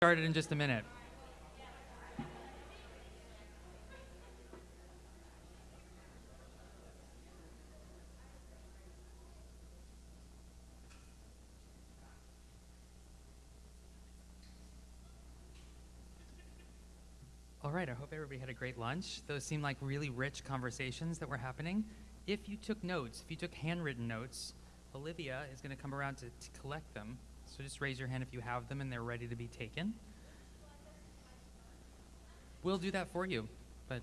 started in just a minute. All right, I hope everybody had a great lunch. Those seem like really rich conversations that were happening. If you took notes, if you took handwritten notes, Olivia is going to come around to, to collect them. So just raise your hand if you have them and they're ready to be taken. We'll do that for you. But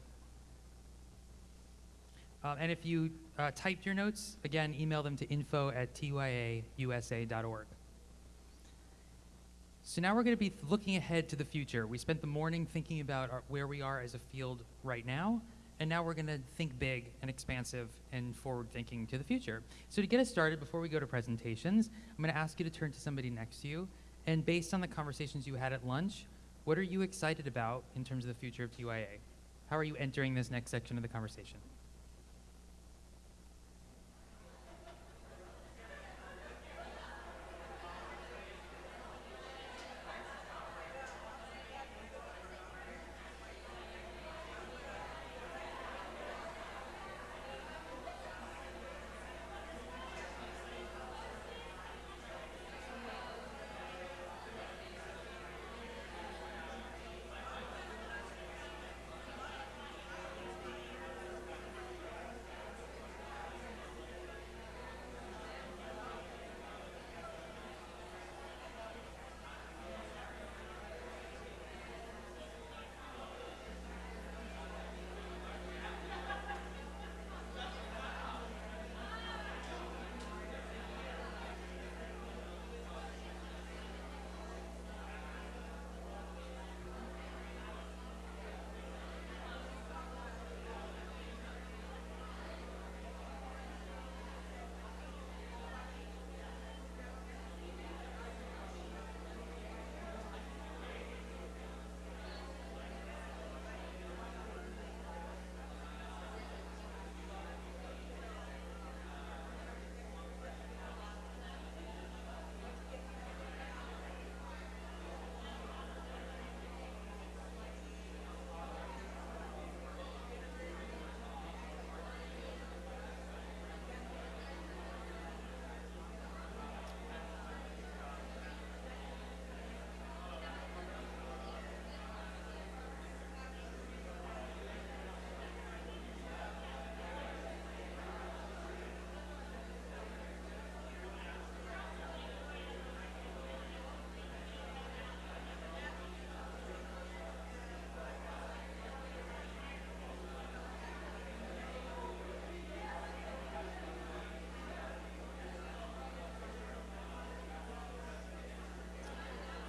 uh, and if you uh, typed your notes, again, email them to info at tyausa.org. So now we're going to be looking ahead to the future. We spent the morning thinking about our, where we are as a field right now, and now we're going to think big and expansive and forward thinking to the future. So to get us started, before we go to presentations, I'm going to ask you to turn to somebody next to you, and based on the conversations you had at lunch, what are you excited about in terms of the future of TYA? How are you entering this next section of the conversation?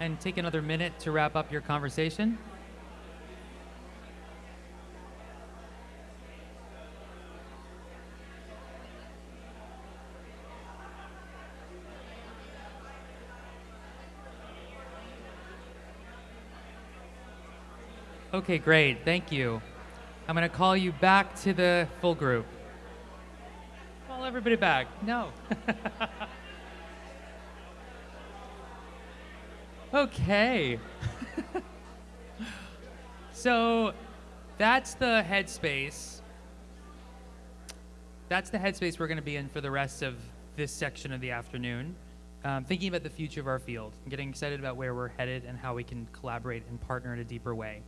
And take another minute to wrap up your conversation. Okay, great. Thank you. I'm going to call you back to the full group. Call everybody back. No. Okay. so that's the headspace. That's the headspace we're going to be in for the rest of this section of the afternoon. Um, thinking about the future of our field, and getting excited about where we're headed and how we can collaborate and partner in a deeper way.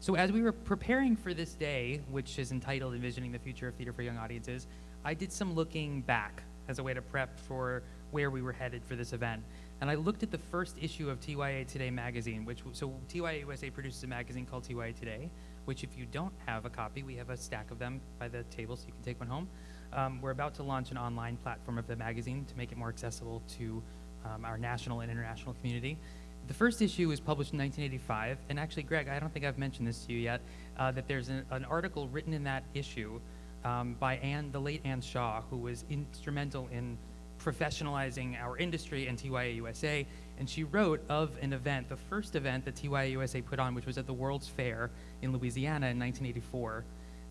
So as we were preparing for this day, which is entitled Envisioning the Future of Theater for Young Audiences, I did some looking back as a way to prep for where we were headed for this event and I looked at the first issue of TYA Today magazine, which so TYA USA produces a magazine called TYA Today, which if you don't have a copy, we have a stack of them by the table, so you can take one home. Um, we're about to launch an online platform of the magazine to make it more accessible to um, our national and international community. The first issue was published in 1985, and actually, Greg, I don't think I've mentioned this to you yet, uh, that there's an, an, article written in that issue um, by Anne, the late Anne Shaw, who was instrumental in professionalizing our industry and TYA USA. And she wrote of an event, the first event that TYA USA put on, which was at the World's Fair in Louisiana in 1984,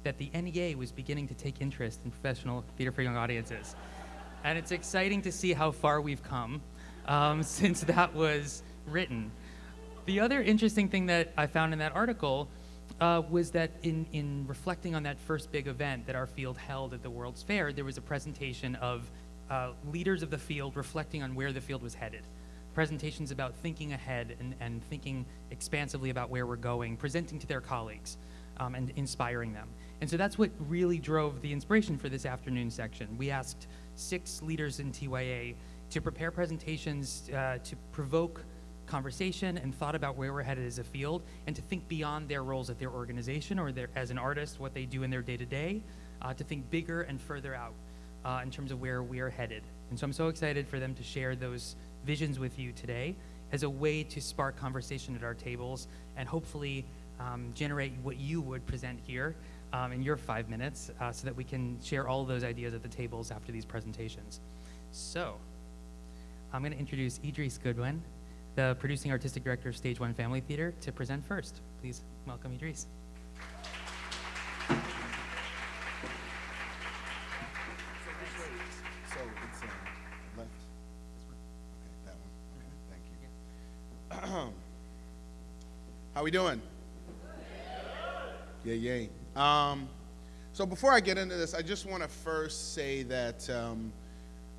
that the NEA was beginning to take interest in professional theater for young audiences. And it's exciting to see how far we've come um, since that was written. The other interesting thing that I found in that article uh, was that in, in reflecting on that first big event that our field held at the World's Fair, there was a presentation of uh, leaders of the field reflecting on where the field was headed. Presentations about thinking ahead and, and thinking expansively about where we're going, presenting to their colleagues um, and inspiring them. And so that's what really drove the inspiration for this afternoon section. We asked six leaders in TYA to prepare presentations uh, to provoke conversation and thought about where we're headed as a field and to think beyond their roles at their organization or their, as an artist, what they do in their day to day, to think bigger and further out uh, in terms of where we are headed. And so I'm so excited for them to share those visions with you today as a way to spark conversation at our tables and hopefully um, generate what you would present here um, in your five minutes uh, so that we can share all those ideas at the tables after these presentations. So, I'm going to introduce Idris Goodwin, the producing artistic director of Stage One Family Theater, to present first. Please welcome Idris. How we doing? Yeah, yay. Um, so before I get into this, I just want to first say that um,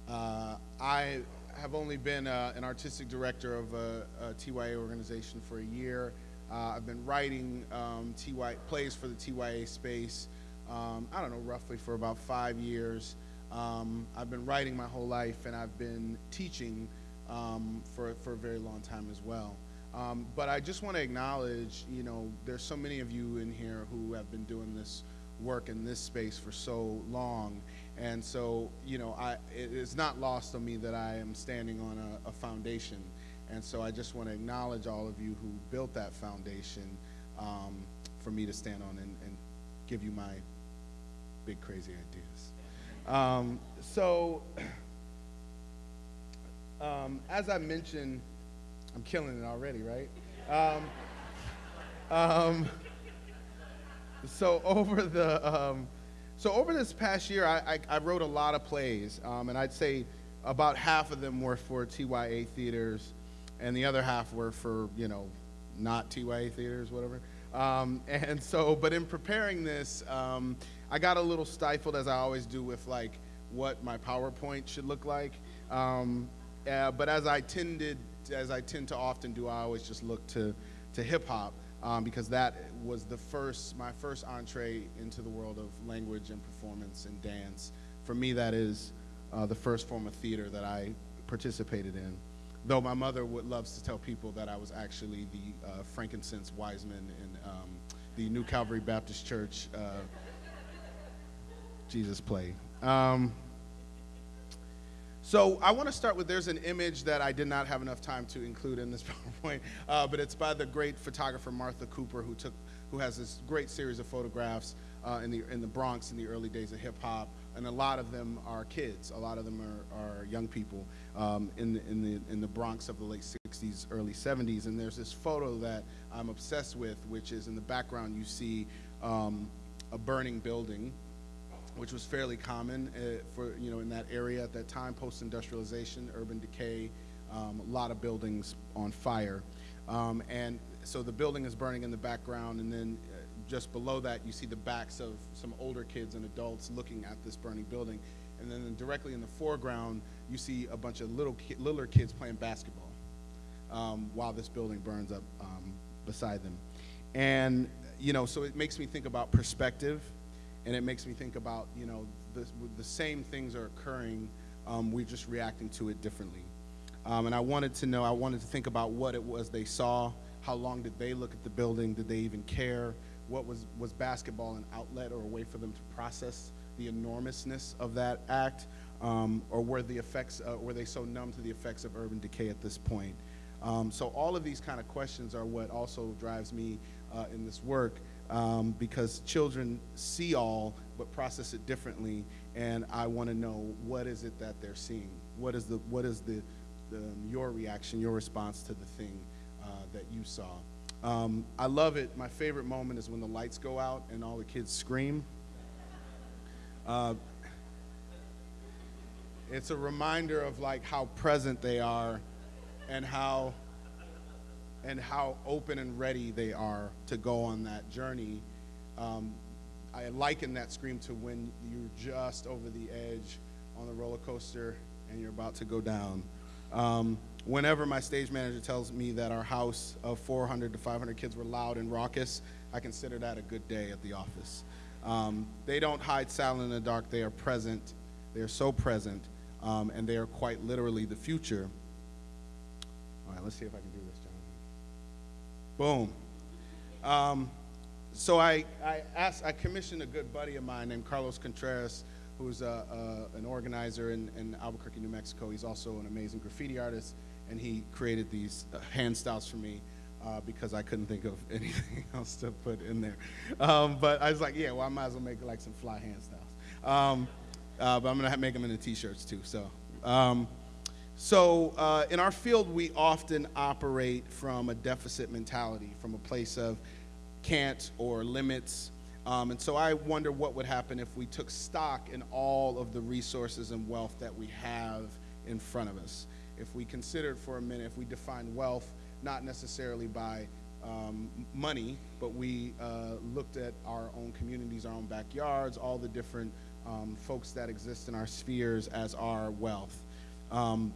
uh, I have only been uh, an artistic director of a, a TYA organization for a year. Uh, I've been writing um, TY, plays for the TYA space, um, I don't know, roughly for about five years. Um, I've been writing my whole life, and I've been teaching um, for, for a very long time as well. Um, but I just want to acknowledge, you know, there's so many of you in here who have been doing this work in this space for so long. And so, you know, I, it is not lost on me that I am standing on a, a foundation. And so I just want to acknowledge all of you who built that foundation um, for me to stand on and, and, give you my big, crazy ideas. Um, so, um, as I mentioned, I'm killing it already, right? Um, um, so over the um, so over this past year, I, I, I wrote a lot of plays, um, and I'd say about half of them were for TYA theaters, and the other half were for you know not TYA theaters, whatever. Um, and so, but in preparing this, um, I got a little stifled, as I always do, with like what my PowerPoint should look like. Uh, but as I tended as I tend to often do, I always just look to, to hip hop um, because that was the first, my first entree into the world of language and performance and dance. For me, that is uh, the first form of theater that I participated in. Though my mother would loves to tell people that I was actually the uh, frankincense wiseman in um, the New Calvary Baptist Church uh, Jesus play. Um, so I want to start with there's an image that I did not have enough time to include in this PowerPoint, uh, but it's by the great photographer Martha Cooper, who took, who has this great series of photographs uh, in the in the Bronx in the early days of hip hop, and a lot of them are kids, a lot of them are, are young people um, in the, in the in the Bronx of the late 60s, early 70s, and there's this photo that I'm obsessed with, which is in the background you see um, a burning building which was fairly common uh, for you know in that area at that time, post-industrialization, urban decay, um, a lot of buildings on fire, um, and so the building is burning in the background, and then uh, just below that you see the backs of some older kids and adults looking at this burning building, and then directly in the foreground you see a bunch of little ki- littler kids playing basketball um, while this building burns up um, beside them, and you know so it makes me think about perspective and it makes me think about you know the, the same things are occurring um, we're just reacting to it differently. Um, and i wanted to know i wanted to think about what it was they saw how long did they look at the building did they even care? What was was basketball an outlet or a way for them to process the enormousness of that act? Um, or were the effects uh, were they so numb to the effects of urban decay at this point? Um, so all of these kind of questions are what also drives me uh, in this work um, because children see all but process it differently and i want to know what is it that they're seeing? What is the what is the, the your reaction your response to the thing uh, that you saw? Um, i love it. My favorite moment is when the lights go out and all the kids scream. Uh, it's a reminder of like how present they are and how and how open and ready they are to go on that journey. Um, I liken that scream to when you're just over the edge on the roller coaster and you're about to go down. Um, whenever my stage manager tells me that our house of 400 to 500 kids were loud and raucous, I consider that a good day at the office. Um, they don't hide silent in the dark, they are present. They are so present, um, and they are quite literally the future. All right, let's see if I can do this. Boom. Um, so I, I asked, I commissioned a good buddy of mine named Carlos Contreras, who's a, a, an organizer in, in Albuquerque, New Mexico. He's also an amazing graffiti artist, and he created these uh, hand styles for me uh, because I couldn't think of anything else to put in there. Um, but I was like, yeah, well, I might as well make like some fly hand styles. Um, uh, but I'm gonna make them into t-shirts too. So, um, so uh, in our field, we often operate from a deficit mentality, from a place of can't or limits. Um, and so I wonder what would happen if we took stock in all of the resources and wealth that we have in front of us. If we considered for a minute, if we define wealth not necessarily by um, money, but we uh, looked at our own communities, our own backyards, all the different um, folks that exist in our spheres as our wealth. Um,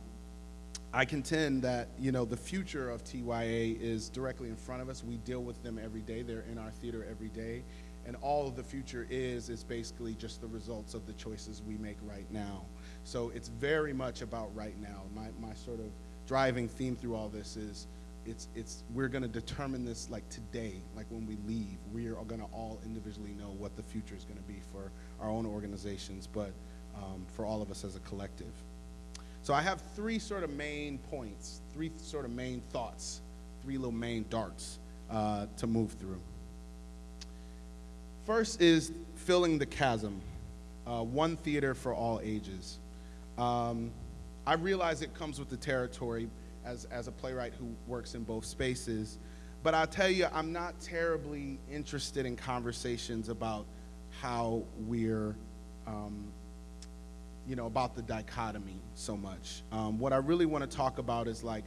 I contend that you know the future of TYA is directly in front of us. We deal with them every day. They're in our theater every day, and all of the future is is basically just the results of the choices we make right now. So it's very much about right now. My my sort of driving theme through all this is it's it's we're going to determine this like today like when we leave we are going to all individually know what the future is going to be for our own organizations but um, for all of us as a collective so i have three sort of main points three sort of main thoughts three little main darts uh, to move through first is filling the chasm uh, one theater for all ages um, i realize it comes with the territory as, as a playwright who works in both spaces. But I'll tell you, I'm not terribly interested in conversations about how we're, um, you know, about the dichotomy so much. Um, what I really want to talk about is like,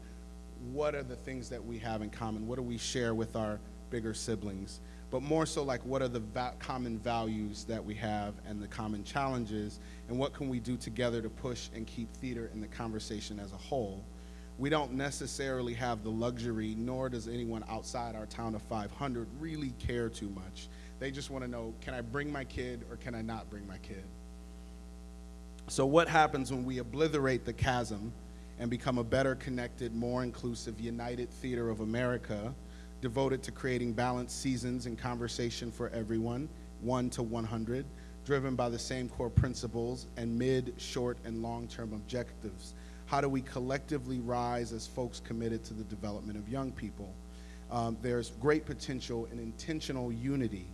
what are the things that we have in common? What do we share with our bigger siblings? But more so, like, what are the va common values that we have and the common challenges? And what can we do together to push and keep theater in the conversation as a whole? we don't necessarily have the luxury, nor does anyone outside our town of 500 really care too much. They just want to know can I bring my kid or can I not bring my kid? So, what happens when we obliterate the chasm and become a better connected, more inclusive, united theater of America, devoted to creating balanced seasons and conversation for everyone, 1 to 100, driven by the same core principles and mid, short, and long term objectives? how do we collectively rise as folks committed to the development of young people? Um, there's great potential in intentional unity.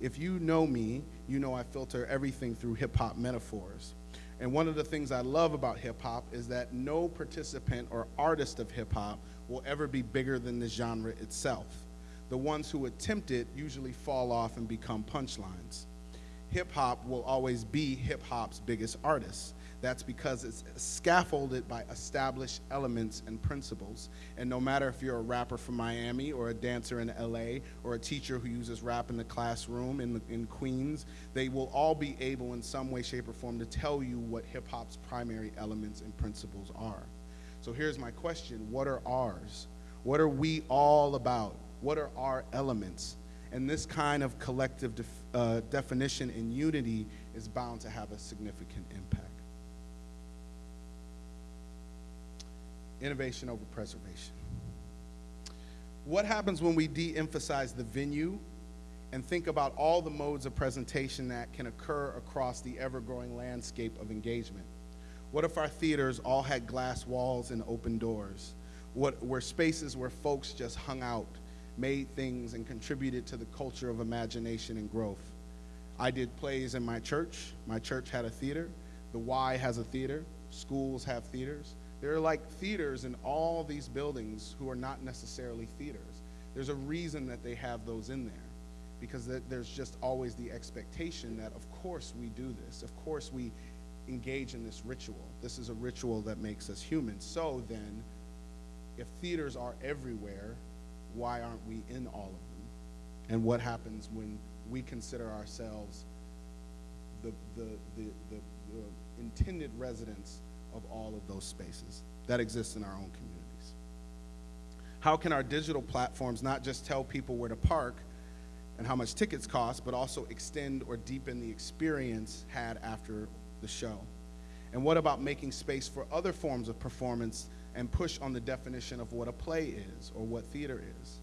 If you know me, you know I filter everything through hip hop metaphors. And one of the things I love about hip hop is that no participant or artist of hip hop will ever be bigger than the genre itself. The ones who attempt it usually fall off and become punchlines. Hip hop will always be hip hop's biggest artist. That's because it's scaffolded by established elements and principles. And no matter if you're a rapper from Miami or a dancer in LA or a teacher who uses rap in the classroom in, the, in Queens, they will all be able in some way, shape, or form to tell you what hip hop's primary elements and principles are. So here's my question What are ours? What are we all about? What are our elements? And this kind of collective def uh, definition and unity is bound to have a significant impact. Innovation over preservation. What happens when we de emphasize the venue and think about all the modes of presentation that can occur across the ever growing landscape of engagement? What if our theaters all had glass walls and open doors? What were spaces where folks just hung out, made things, and contributed to the culture of imagination and growth? I did plays in my church. My church had a theater. The Y has a theater. Schools have theaters. There are like theaters in all these buildings who are not necessarily theaters. There's a reason that they have those in there because there's just always the expectation that, of course, we do this. Of course, we engage in this ritual. This is a ritual that makes us human. So then, if theaters are everywhere, why aren't we in all of them? And what happens when we consider ourselves the, the, the, the, the intended residents of all of those spaces that exist in our own communities? How can our digital platforms not just tell people where to park and how much tickets cost, but also extend or deepen the experience had after the show? And what about making space for other forms of performance and push on the definition of what a play is or what theater is?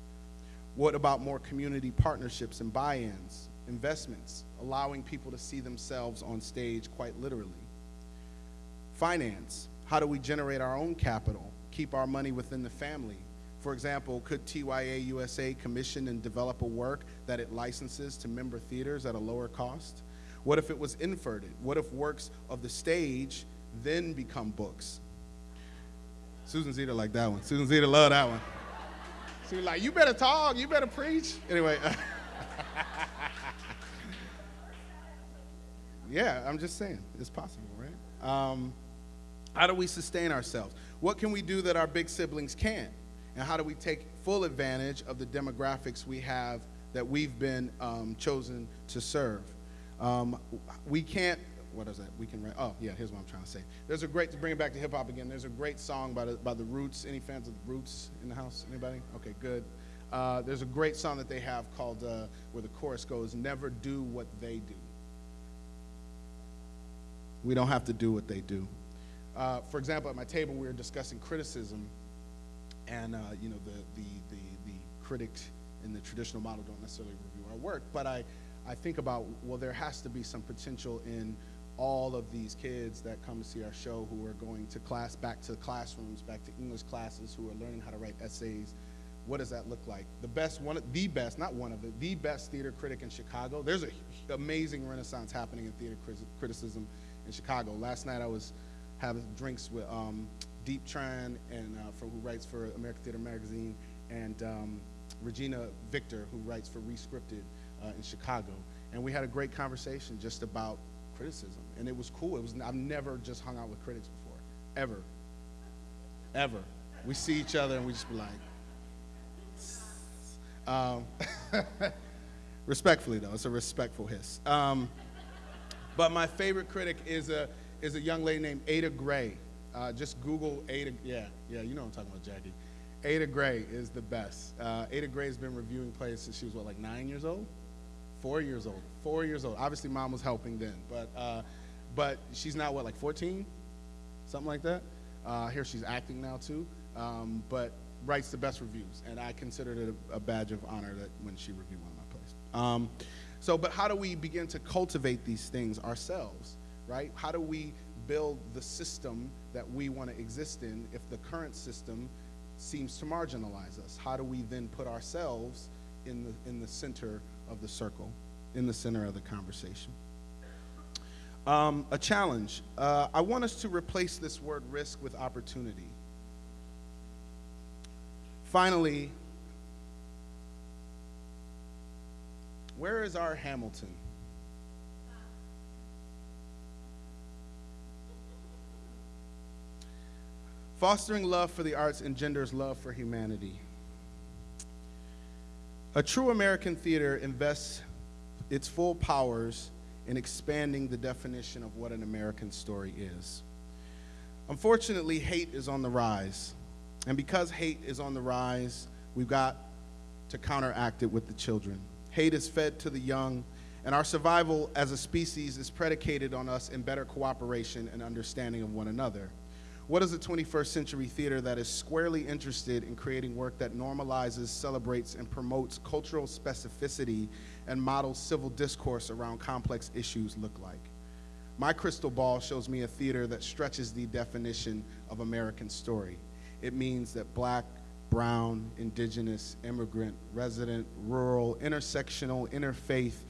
What about more community partnerships and buy ins, investments, allowing people to see themselves on stage quite literally? Finance how do we generate our own capital, keep our money within the family? For example, could TYA USA commission and develop a work that it licenses to member theaters at a lower cost? What if it was inverted? What if works of the stage then become books? Susan Zeder like that one. Susan Zeder love that one. She was like, you better talk, you better preach. Anyway. yeah, I'm just saying, it's possible, right? Um, how do we sustain ourselves? What can we do that our big siblings can't? And how do we take full advantage of the demographics we have that we've been um, chosen to serve? Um, we can't, what is that? We can oh, yeah, here's what I'm trying to say. There's a great, to bring it back to hip hop again, there's a great song by the, by the Roots. Any fans of the Roots in the house? Anybody? Okay, good. Uh, there's a great song that they have called, uh, where the chorus goes, Never do what they do. We don't have to do what they do. Uh, for example, at my table, we were discussing criticism, and uh, you know, the, the, the, the critics in the traditional model don't necessarily review our work, but I, I think about, well, there has to be some potential in all of these kids that come to see our show who are going to class, back to classrooms, back to English classes, who are learning how to write essays. What does that look like? The best, one, the best, not one of the, the best theater critic in Chicago. There's an amazing renaissance happening in theater criticism in Chicago. Last night I was have drinks with um, Diep Tran, and uh, for, who writes for American Theater Magazine, and um, Regina Victor, who writes for Rescripted uh, in Chicago. And we had a great conversation just about criticism, and it was cool. It was I've never just hung out with critics before, ever, ever. We see each other and we just be like, um, respectfully though, it's a respectful hiss. Um, but my favorite critic is a is a young lady named Ada Grey. Uh, just Google Ada. Yeah, yeah, you know I'm talking about, Jackie. Ada Grey is the best. Uh, Ada Grey has been reviewing plays since she was what, like nine years old, four years old, four years old. Obviously, mom was helping then, but uh, but she's now what, like 14, something like that. Uh, here she's acting now too, um, but writes the best reviews, and I considered it a, a, badge of honor that when she reviewed one of my plays. Um, so, but how do we begin to cultivate these things ourselves? Right? How do we build the system that we want to exist in if the current system seems to marginalize us? How do we then put ourselves in the, in the center of the circle, in the center of the conversation? Um, a challenge. Uh, I want us to replace this word risk with opportunity. Finally, where is our Hamilton? Fostering love for the arts engenders love for humanity. A true American theater invests its full powers in expanding the definition of what an American story is. Unfortunately, hate is on the rise. And because hate is on the rise, we've got to counteract it with the children. Hate is fed to the young, and our survival as a species is predicated on us in better cooperation and understanding of one another. What is a 21st century theater that is squarely interested in creating work that normalizes, celebrates, and promotes cultural specificity and models civil discourse around complex issues look like? My crystal ball shows me a theater that stretches the definition of American story. It means that black, brown, indigenous, immigrant, resident, rural, intersectional, interfaith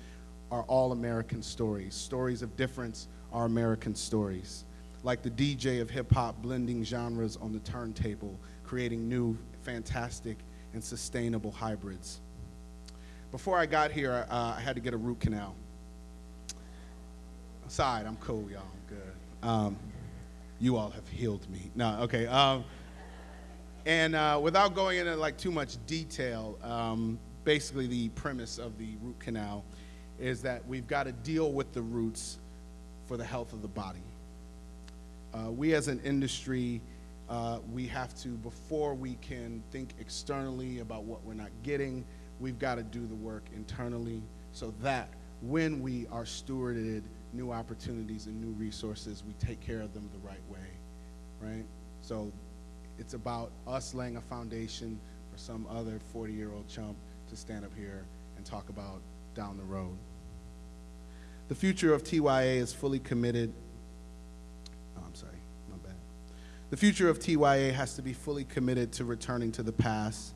are all American stories. Stories of difference are American stories like the DJ of hip hop blending genres on the turntable, creating new, fantastic, and sustainable hybrids. Before I got here, uh, I had to get a root canal. Aside, I'm cool, y'all. I'm good. Um, you all have healed me. No, okay. Um, And uh, without going into like too much detail, um, basically the premise of the root canal is that we've got to deal with the roots for the health of the body. Uh, we as an industry, uh, we have to, before we can think externally about what we're not getting, we've got to do the work internally so that when we are stewarded new opportunities and new resources, we take care of them the right way, right? So it's about us laying a foundation for some other 40 year old chump to stand up here and talk about down the road. The future of TYA is fully committed. The future of TYA has to be fully committed to returning to the past,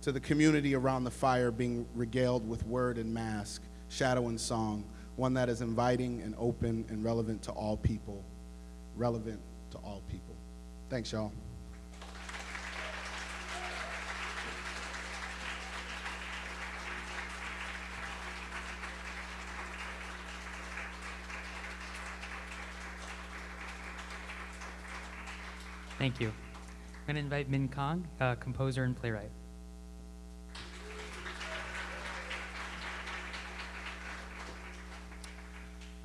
to the community around the fire being regaled with word and mask, shadow and song, one that is inviting and open and relevant to all people. Relevant to all people. Thanks, y'all. Thank you. I'm going to invite Min Kahng, uh, composer and playwright.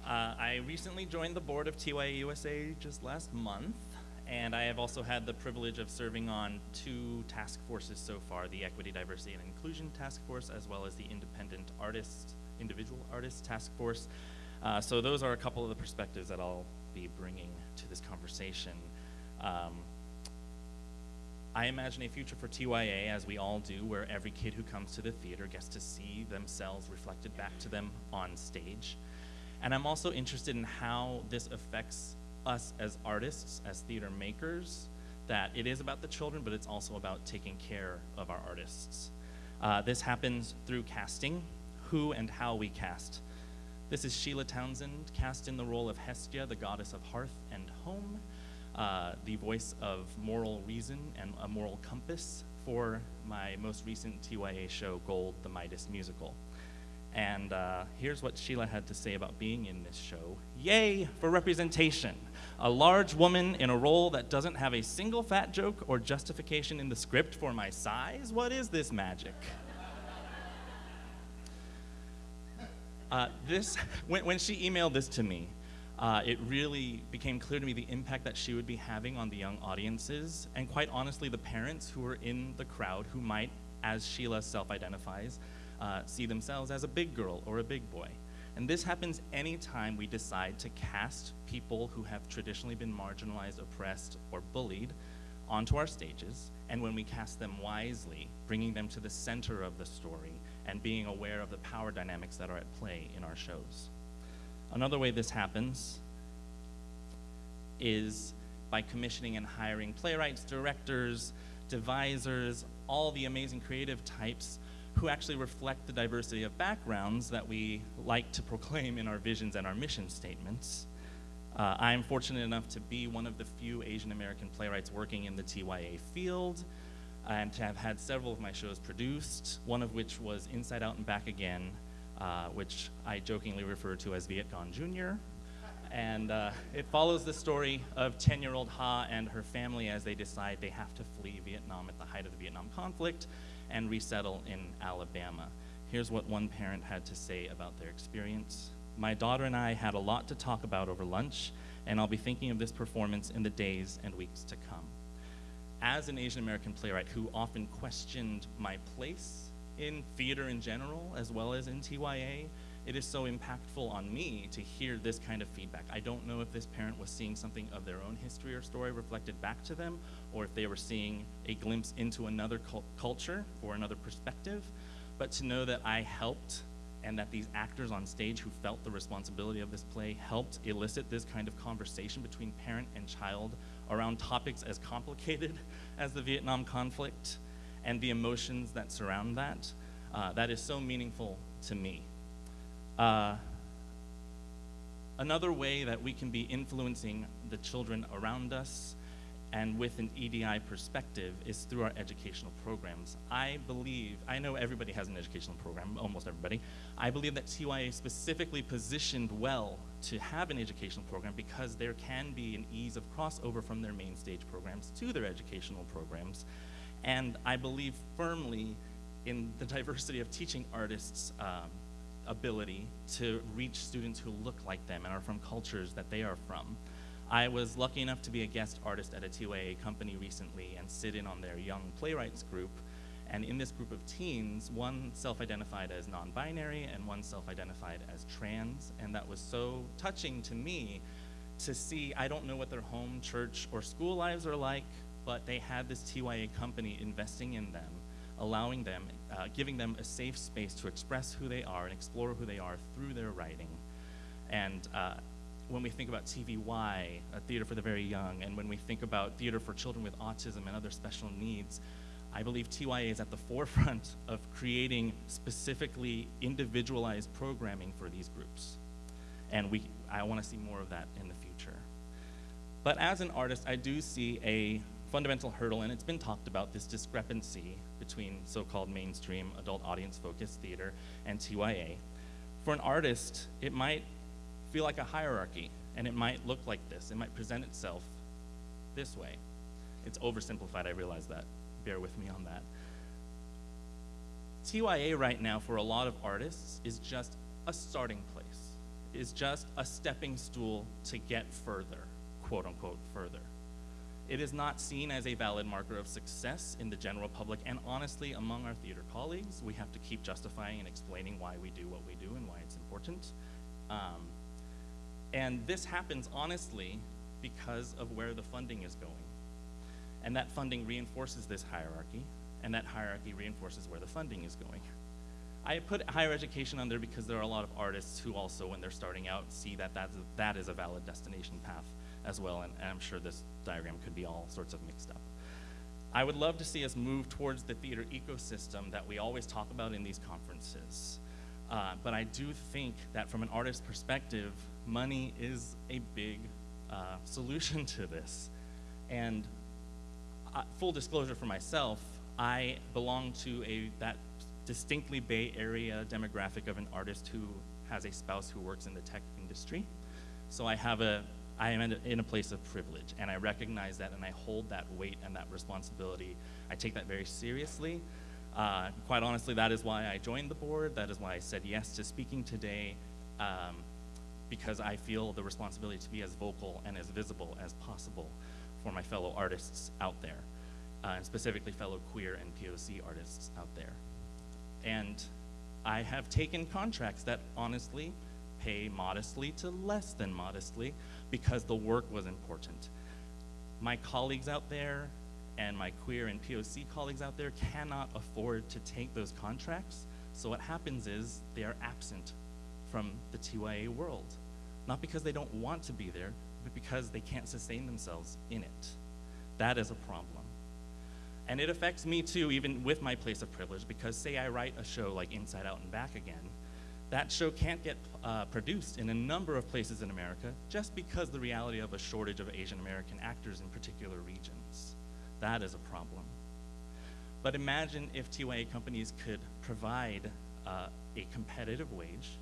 Uh, I recently joined the board of TYA USA just last month, and I have also had the privilege of serving on two task forces so far, the Equity, Diversity, and Inclusion Task Force, as well as the Independent Artist, Individual Artist Task Force. Uh, so those are a couple of the perspectives that I'll be bringing to this conversation. Um, I imagine a future for TYA, as we all do, where every kid who comes to the theater gets to see themselves reflected back to them on stage. And I'm also interested in how this affects us as artists, as theater makers, that it is about the children, but it's also about taking care of our artists. Uh, this happens through casting, who and how we cast. This is Sheila Townsend, cast in the role of Hestia, the goddess of hearth and home, uh, the voice of moral reason and a moral compass for my most recent TYA show, Gold, the Midas musical. And uh, here's what Sheila had to say about being in this show. Yay for representation. A large woman in a role that doesn't have a single fat joke or justification in the script for my size? What is this magic? Uh, this, when, when she emailed this to me, uh, it really became clear to me the impact that she would be having on the young audiences, and quite honestly, the parents who were in the crowd who might, as Sheila self identifies, uh, see themselves as a big girl or a big boy. And this happens anytime we decide to cast people who have traditionally been marginalized, oppressed, or bullied onto our stages, and when we cast them wisely, bringing them to the center of the story and being aware of the power dynamics that are at play in our shows. Another way this happens is by commissioning and hiring playwrights, directors, devisers, all the amazing creative types who actually reflect the diversity of backgrounds that we like to proclaim in our visions and our mission statements. Uh, I am fortunate enough to be one of the few Asian American playwrights working in the TYA field and to have had several of my shows produced, one of which was Inside Out and Back Again, uh, which I jokingly refer to as Viet Jr. And uh, it follows the story of 10 year old Ha and her family as they decide they have to flee Vietnam at the height of the Vietnam conflict and resettle in Alabama. Here's what one parent had to say about their experience. My daughter and I had a lot to talk about over lunch, and I'll be thinking of this performance in the days and weeks to come. As an Asian American playwright who often questioned my place in theater in general, as well as in TYA, it is so impactful on me to hear this kind of feedback. I don't know if this parent was seeing something of their own history or story reflected back to them, or if they were seeing a glimpse into another cult culture or another perspective. But to know that I helped and that these actors on stage who felt the responsibility of this play helped elicit this kind of conversation between parent and child around topics as complicated as the Vietnam conflict and the emotions that surround that, uh, that is so meaningful to me. Uh, another way that we can be influencing the children around us and with an EDI perspective is through our educational programs. I believe, I know everybody has an educational program, almost everybody. I believe that TYA specifically positioned well to have an educational program because there can be an ease of crossover from their main stage programs to their educational programs. And I believe firmly in the diversity of teaching artists' um, ability to reach students who look like them and are from cultures that they are from. I was lucky enough to be a guest artist at a TYA company recently and sit in on their young playwrights group. And in this group of teens, one self identified as non binary and one self identified as trans. And that was so touching to me to see. I don't know what their home, church, or school lives are like, but they had this TYA company investing in them, allowing them, uh, giving them a safe space to express who they are and explore who they are through their writing. And uh, when we think about TVY, a theater for the very young, and when we think about theater for children with autism and other special needs, I believe TYA is at the forefront of creating specifically individualized programming for these groups. And we, I want to see more of that in the future. But as an artist, I do see a fundamental hurdle, and it's been talked about this discrepancy between so called mainstream adult audience focused theater and TYA. For an artist, it might feel like a hierarchy, and it might look like this. It might present itself this way. It's oversimplified, I realize that. Bear with me on that. TYA right now, for a lot of artists, is just a starting place, is just a stepping stool to get further, quote unquote, further. It is not seen as a valid marker of success in the general public, and honestly, among our theater colleagues, we have to keep justifying and explaining why we do what we do and why it's important. Um, and this happens honestly because of where the funding is going. And that funding reinforces this hierarchy, and that hierarchy reinforces where the funding is going. I put higher education on there because there are a lot of artists who also, when they're starting out, see that that's that is a valid destination path as well, and, I'm sure this diagram could be all sorts of mixed up. I would love to see us move towards the theater ecosystem that we always talk about in these conferences. Uh, but I do think that from an artist's perspective, money is a big uh, solution to this. And uh, full disclosure for myself, I belong to a that distinctly Bay Area demographic of an artist who has a spouse who works in the tech industry. So I have a I am in a place of privilege, and I recognize that, and I hold that weight and that responsibility. I take that very seriously. Uh, quite honestly, that is why I joined the board. That is why I said yes to speaking today. Um, because I feel the responsibility to be as vocal and as visible as possible for my fellow artists out there, uh, and specifically fellow queer and POC artists out there. And I have taken contracts that honestly pay modestly to less than modestly because the work was important. My colleagues out there and my queer and POC colleagues out there cannot afford to take those contracts. So what happens is they are absent from the TYA world. Not because they don't want to be there, but because they can't sustain themselves in it. That is a problem. And it affects me too, even with my place of privilege, because say I write a show like Inside Out and Back Again, that show can't get uh, produced in a number of places in America just because the reality of a shortage of Asian American actors in particular regions. That is a problem. But imagine if TYA companies could provide uh, a competitive wage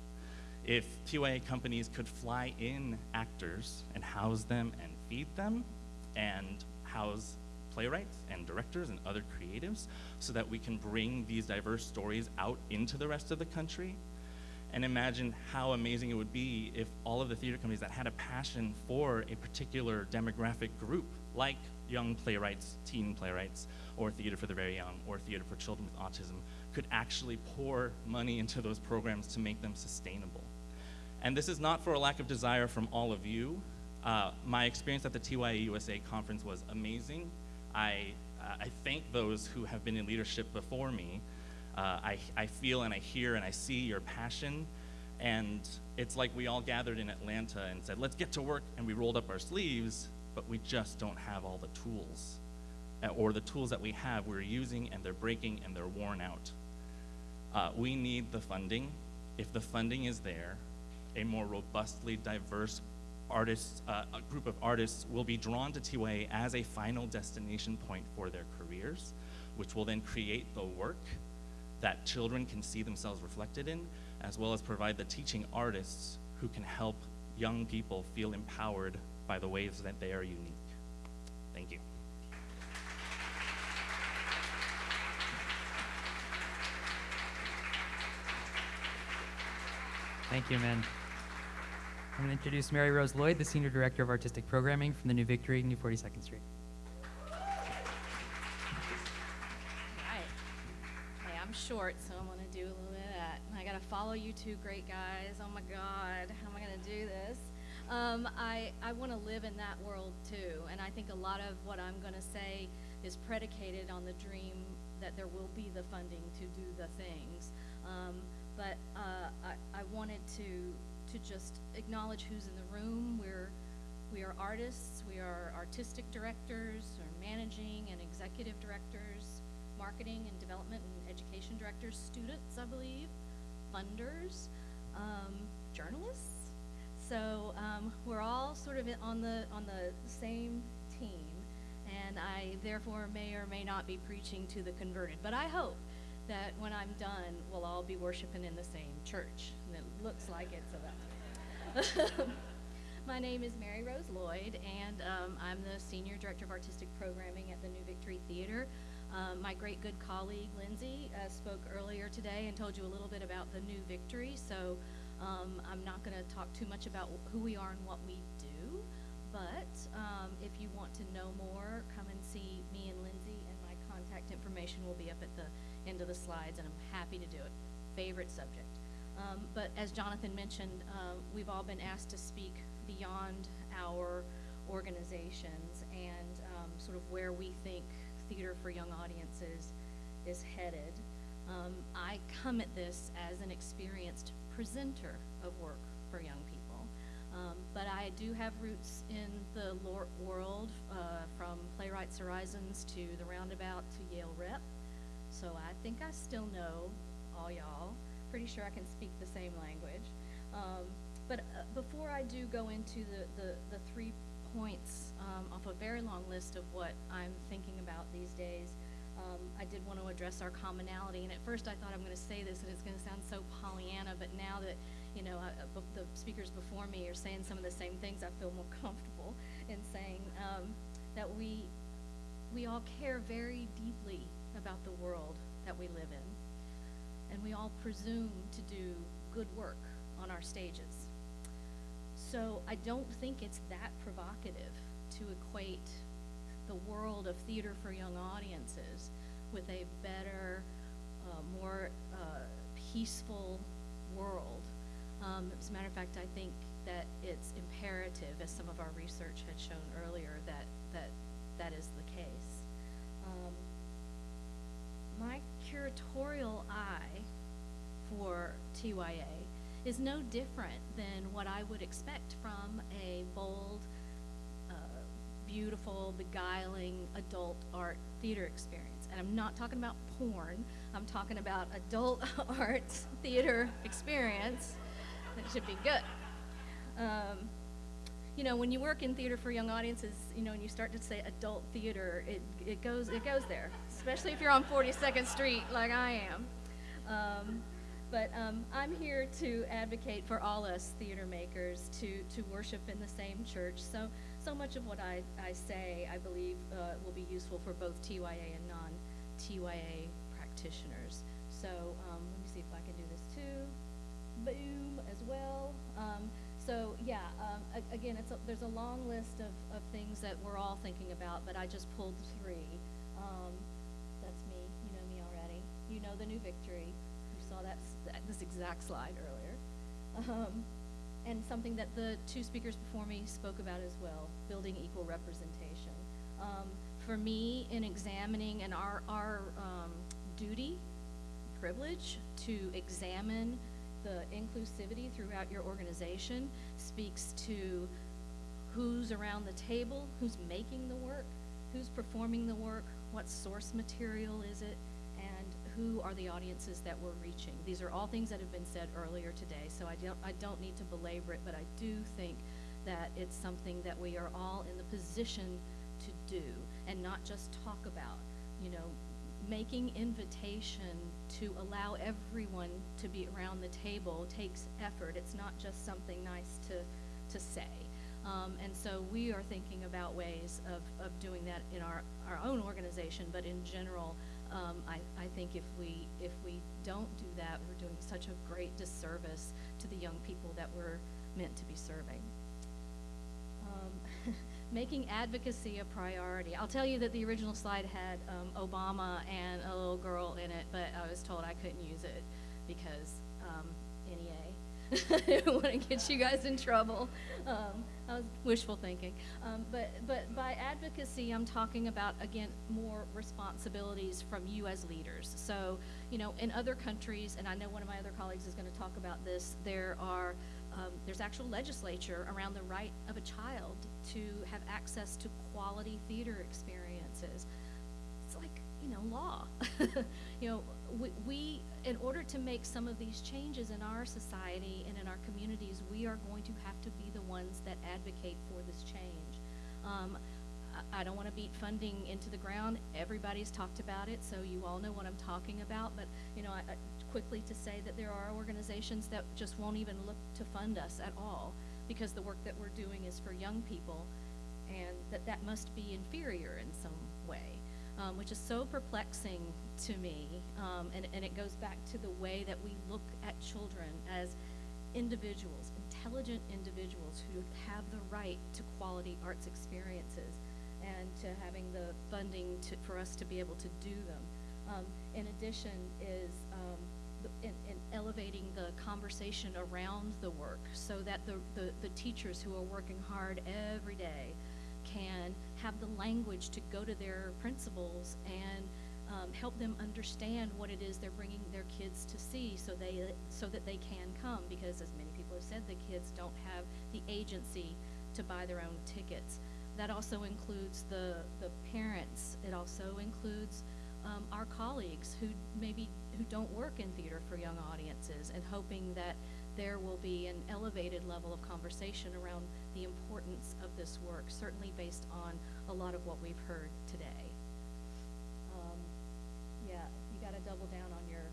if TYA companies could fly in actors and house them and feed them and house playwrights and directors and other creatives so that we can bring these diverse stories out into the rest of the country. And imagine how amazing it would be if all of the theater companies that had a passion for a particular demographic group, like young playwrights, teen playwrights, or theater for the very young, or theater for children with autism, could actually pour money into those programs to make them sustainable. And this is not for a lack of desire from all of you. Uh, my experience at the TYA USA conference was amazing. I, uh, I thank those who have been in leadership before me. Uh, I, I feel and I hear and I see your passion. And it's like we all gathered in Atlanta and said, let's get to work. And we rolled up our sleeves, but we just don't have all the tools. Uh, or the tools that we have, we're using and they're breaking and they're worn out. Uh, we need the funding. If the funding is there, a more robustly diverse artists, uh, a group of artists will be drawn to TYA as a final destination point for their careers, which will then create the work that children can see themselves reflected in, as well as provide the teaching artists who can help young people feel empowered by the ways that they are unique. Thank you. Thank you, man. I'm going to introduce Mary Rose Lloyd, the Senior Director of Artistic Programming from the New Victory, New 42nd Street. Short, so I'm gonna do a little bit of that. I gotta follow you two great guys. Oh my God, how am I gonna do this? Um, I, I wanna live in that world too, and I think a lot of what I'm gonna say is predicated on the dream that there will be the funding to do the things. Um, but, uh, I, I wanted to, to just acknowledge who's in the room. We're, we are artists, we are artistic directors, or managing and executive directors, marketing and development and education directors, students, I believe, funders, um, journalists. So um, we're all sort of on the on the same team, and I therefore may or may not be preaching to the converted. But I hope that when I'm done, we'll all be worshiping in the same church, and it looks like it's about. My name is Mary Rose Lloyd, and um, I'm the Senior Director of Artistic Programming at the New Victory Theater. Um, my great good colleague Lindsay uh, spoke earlier today and told you a little bit about the New Victory, so um, I'm not going to talk too much about who we are and what we do. But um, if you want to know more, come and see me and Lindsay, and my contact information will be up at the end of the slides, and I'm happy to do it. Favorite subject. Um, but as Jonathan mentioned, uh, we've all been asked to speak beyond our organizations and um, sort of where we think theater for young audiences is headed. Um, I come at this as an experienced presenter of work for young people. Um, but I do have roots in the world, uh, from Playwrights Horizons to the Roundabout to Yale Rep. So I think I still know all y'all. Pretty sure I can speak the same language. Um, but uh, before I do go into the, the, the three points um, off a very long list of what I'm thinking about these days, um, I did want to address our commonality. And at first I thought I'm going to say this and it's going to sound so Pollyanna, but now that, you know, the speakers before me are saying some of the same things, I feel more comfortable in saying um, that we, we all care very deeply about the world that we live in. And we all presume to do good work on our stages. So I don't think it's that provocative to equate the world of theater for young audiences with a better, uh, more uh, peaceful world. Um, as a matter of fact, I think that it's imperative, as some of our research had shown earlier, that that, that is the case. Um, my curatorial eye for TYA is no different than what I would expect from a bold, uh, beautiful, beguiling adult art theater experience. And I'm not talking about porn, I'm talking about adult art theater experience that should be good. Um, you know, when you work in theater for young audiences, you know, and you start to say adult theater, it, it goes it goes there, especially if you're on 42nd Street like I am. Um, but um, I'm here to advocate for all us theater makers to, to worship in the same church. So, so much of what I, I say, I believe, uh, will be useful for both TYA and non-TYA practitioners. So um, let me see if I can do this too. Boom, as well. Um, so yeah, um, a- again, it's a, there's a long list of, of things that we're all thinking about, but I just pulled three. Um, that's me, you know me already. You know the new victory. You saw that this exact slide earlier. Um, and something that the two speakers before me spoke about as well, building equal representation. Um, for me, in examining and our, our um, duty, privilege to examine the inclusivity throughout your organization speaks to who's around the table, who's making the work, who's performing the work, what source material is it, who are the audiences that we're reaching. These are all things that have been said earlier today, so I don't, I don't need to belabor it, but I do think that it's something that we are all in the position to do and not just talk about. You know, making invitation to allow everyone to be around the table takes effort. It's not just something nice to, to say. Um, and so we are thinking about ways of, of doing that in our, our own organization, but in general, um, I, I think if we, if we don't do that, we're doing such a great disservice to the young people that we're meant to be serving. Um, making advocacy a priority. I'll tell you that the original slide had um, Obama and a little girl in it, but I was told I couldn't use it because um, NEA. I didn't want to get you guys in trouble. Um, I was wishful thinking. Um, but, but by advocacy, I'm talking about, again, more responsibilities from you as leaders. So, you know, in other countries, and I know one of my other colleagues is going to talk about this, there are um, there's actual legislature around the right of a child to have access to quality theater experiences. It's like, you know, law. you know, we, we, in order to make some of these changes in our society and in our communities, we are going to have to be the ones that advocate for this change. Um, I, don't want to beat funding into the ground. Everybody's talked about it, so you all know what I'm talking about. But, you know, I, I, quickly to say that there are organizations that just won't even look to fund us at all because the work that we're doing is for young people and that that must be inferior in some way, um, which is so perplexing to me. Um, and, and it goes back to the way that we look at children as individuals, intelligent individuals who have the right to quality arts experiences and to having the funding to, for us to be able to do them. Um, in addition is um, the, in, in elevating the conversation around the work so that the, the, the teachers who are working hard every day can have the language to go to their principals and um, help them understand what it is they're bringing their kids to see so they so that they can come. Because as many people have said the kids don't have the agency to buy their own tickets. That also includes the the parents. It also includes um, our colleagues who maybe who don't work in theater for young audiences and hoping that there will be an elevated level of conversation around the importance of this work, certainly based on a lot of what we've heard today. Um, yeah, you got to double down on your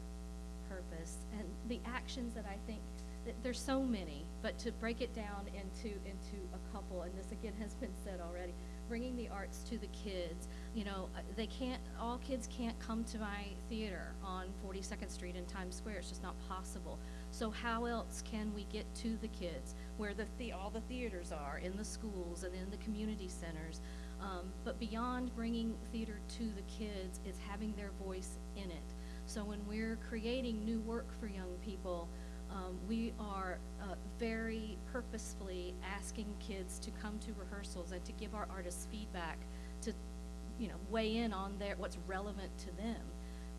purpose and the actions that I think that there's so many, but to break it down into into a couple, and this again has been said already bringing the arts to the kids. You know, uh, they can't, all kids can't come to my theater on 42nd Street in Times Square. It's just not possible. So how else can we get to the kids where the, the all the theaters are, in the schools and in the community centers? Um, but beyond bringing theater to the kids, it's having their voice in it. So when we're creating new work for young people, um, we are uh, very purposefully asking kids to come to rehearsals and to give our artists feedback to, you know, weigh in on their what's relevant to them.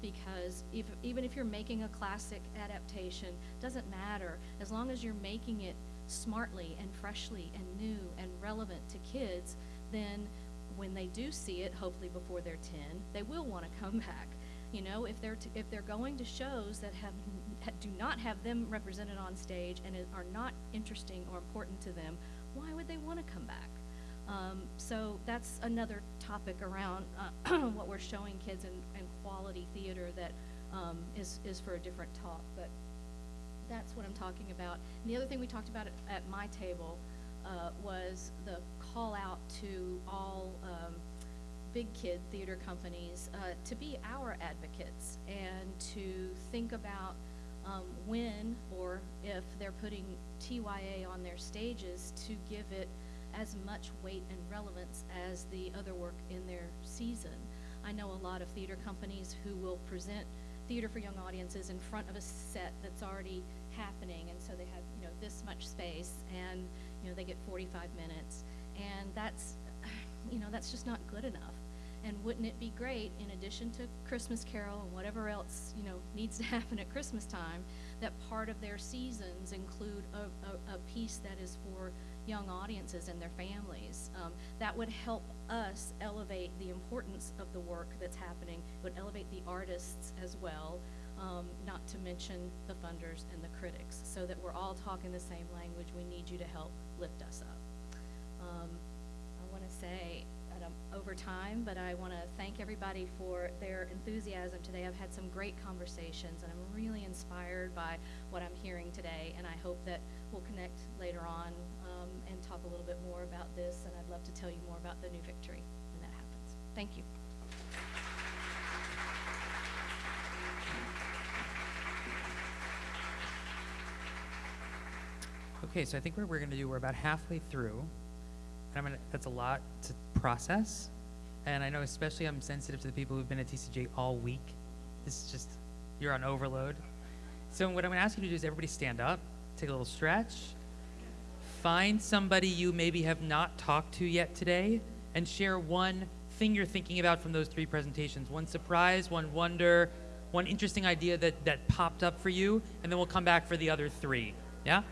Because if, even if you're making a classic adaptation, doesn't matter as long as you're making it smartly and freshly and new and relevant to kids. Then, when they do see it, hopefully before they're 10, they will want to come back. You know, if they're t- if they're going to shows that have do not have them represented on stage and are not interesting or important to them, why would they want to come back? Um, so that's another topic around uh, what we're showing kids in, quality theater that um, is is for a different talk. But that's what I'm talking about. And the other thing we talked about at, at my table uh, was the call out to all. Um, big kid theater companies uh, to be our advocates and to think about um, when or if they're putting TYA on their stages to give it as much weight and relevance as the other work in their season. I know a lot of theater companies who will present theater for young audiences in front of a set that's already happening and so they have you know this much space and you know they get 45 minutes and that's you know that's just not good enough and wouldn't it be great, in addition to Christmas Carol and whatever else you know needs to happen at Christmas time, that part of their seasons include a, a, a piece that is for young audiences and their families. Um, that would help us elevate the importance of the work that's happening. It would elevate the artists as well, um, not to mention the funders and the critics, so that we're all talking the same language. We need you to help lift us up. Um, I want to say over time, but I want to thank everybody for their enthusiasm today. I've had some great conversations, and I'm really inspired by what I'm hearing today, and I hope that we'll connect later on um, and talk a little bit more about this, and I'd love to tell you more about the new victory when that happens. Thank you. Okay, so I think what we're going to do, we're about halfway through, and I'm gonna, that's a lot to process. And I know especially I'm sensitive to the people who've been at TCG all week. This is just, you're on overload. So what I'm going to ask you to do is everybody stand up, take a little stretch, find somebody you maybe have not talked to yet today, and share one thing you're thinking about from those three presentations. One surprise, one wonder, one interesting idea that, that popped up for you, and then we'll come back for the other three. Yeah?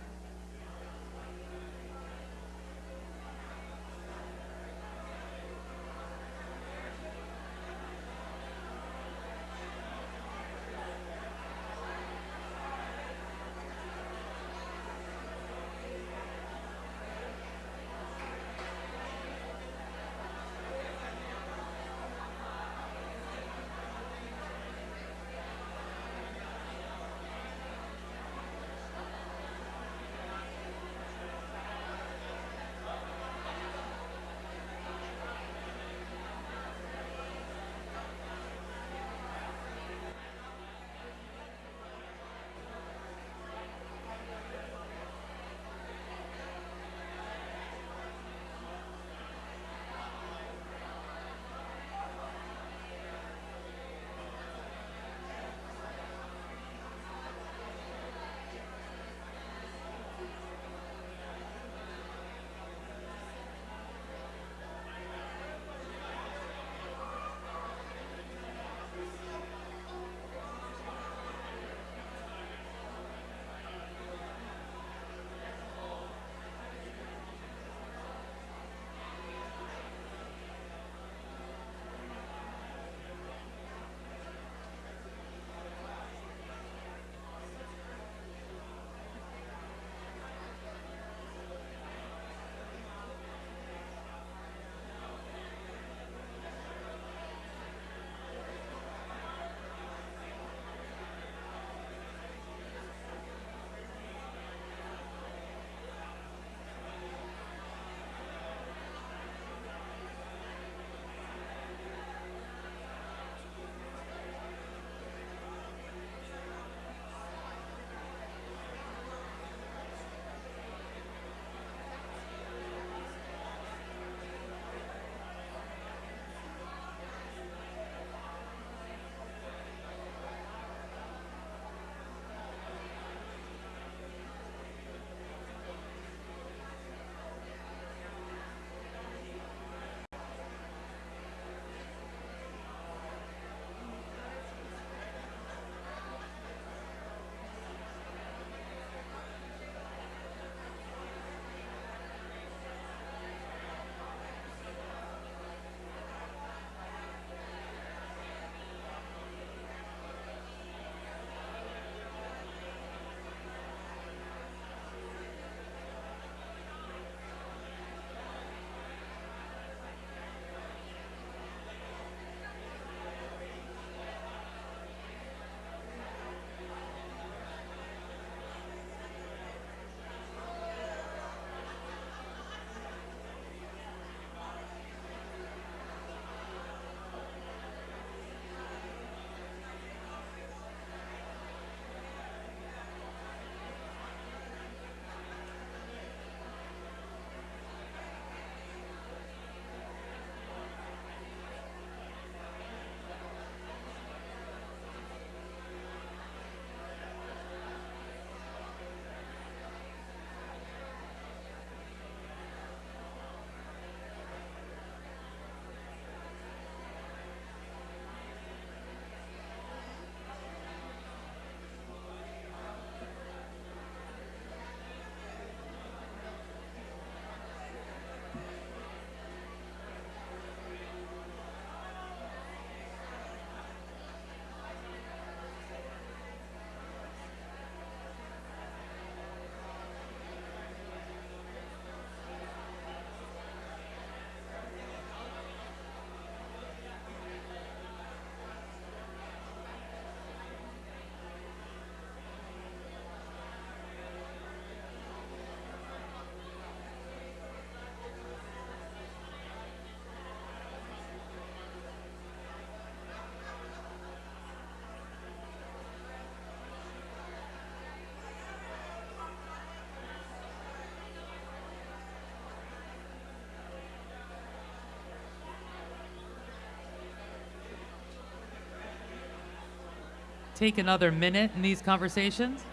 Take another minute in these conversations.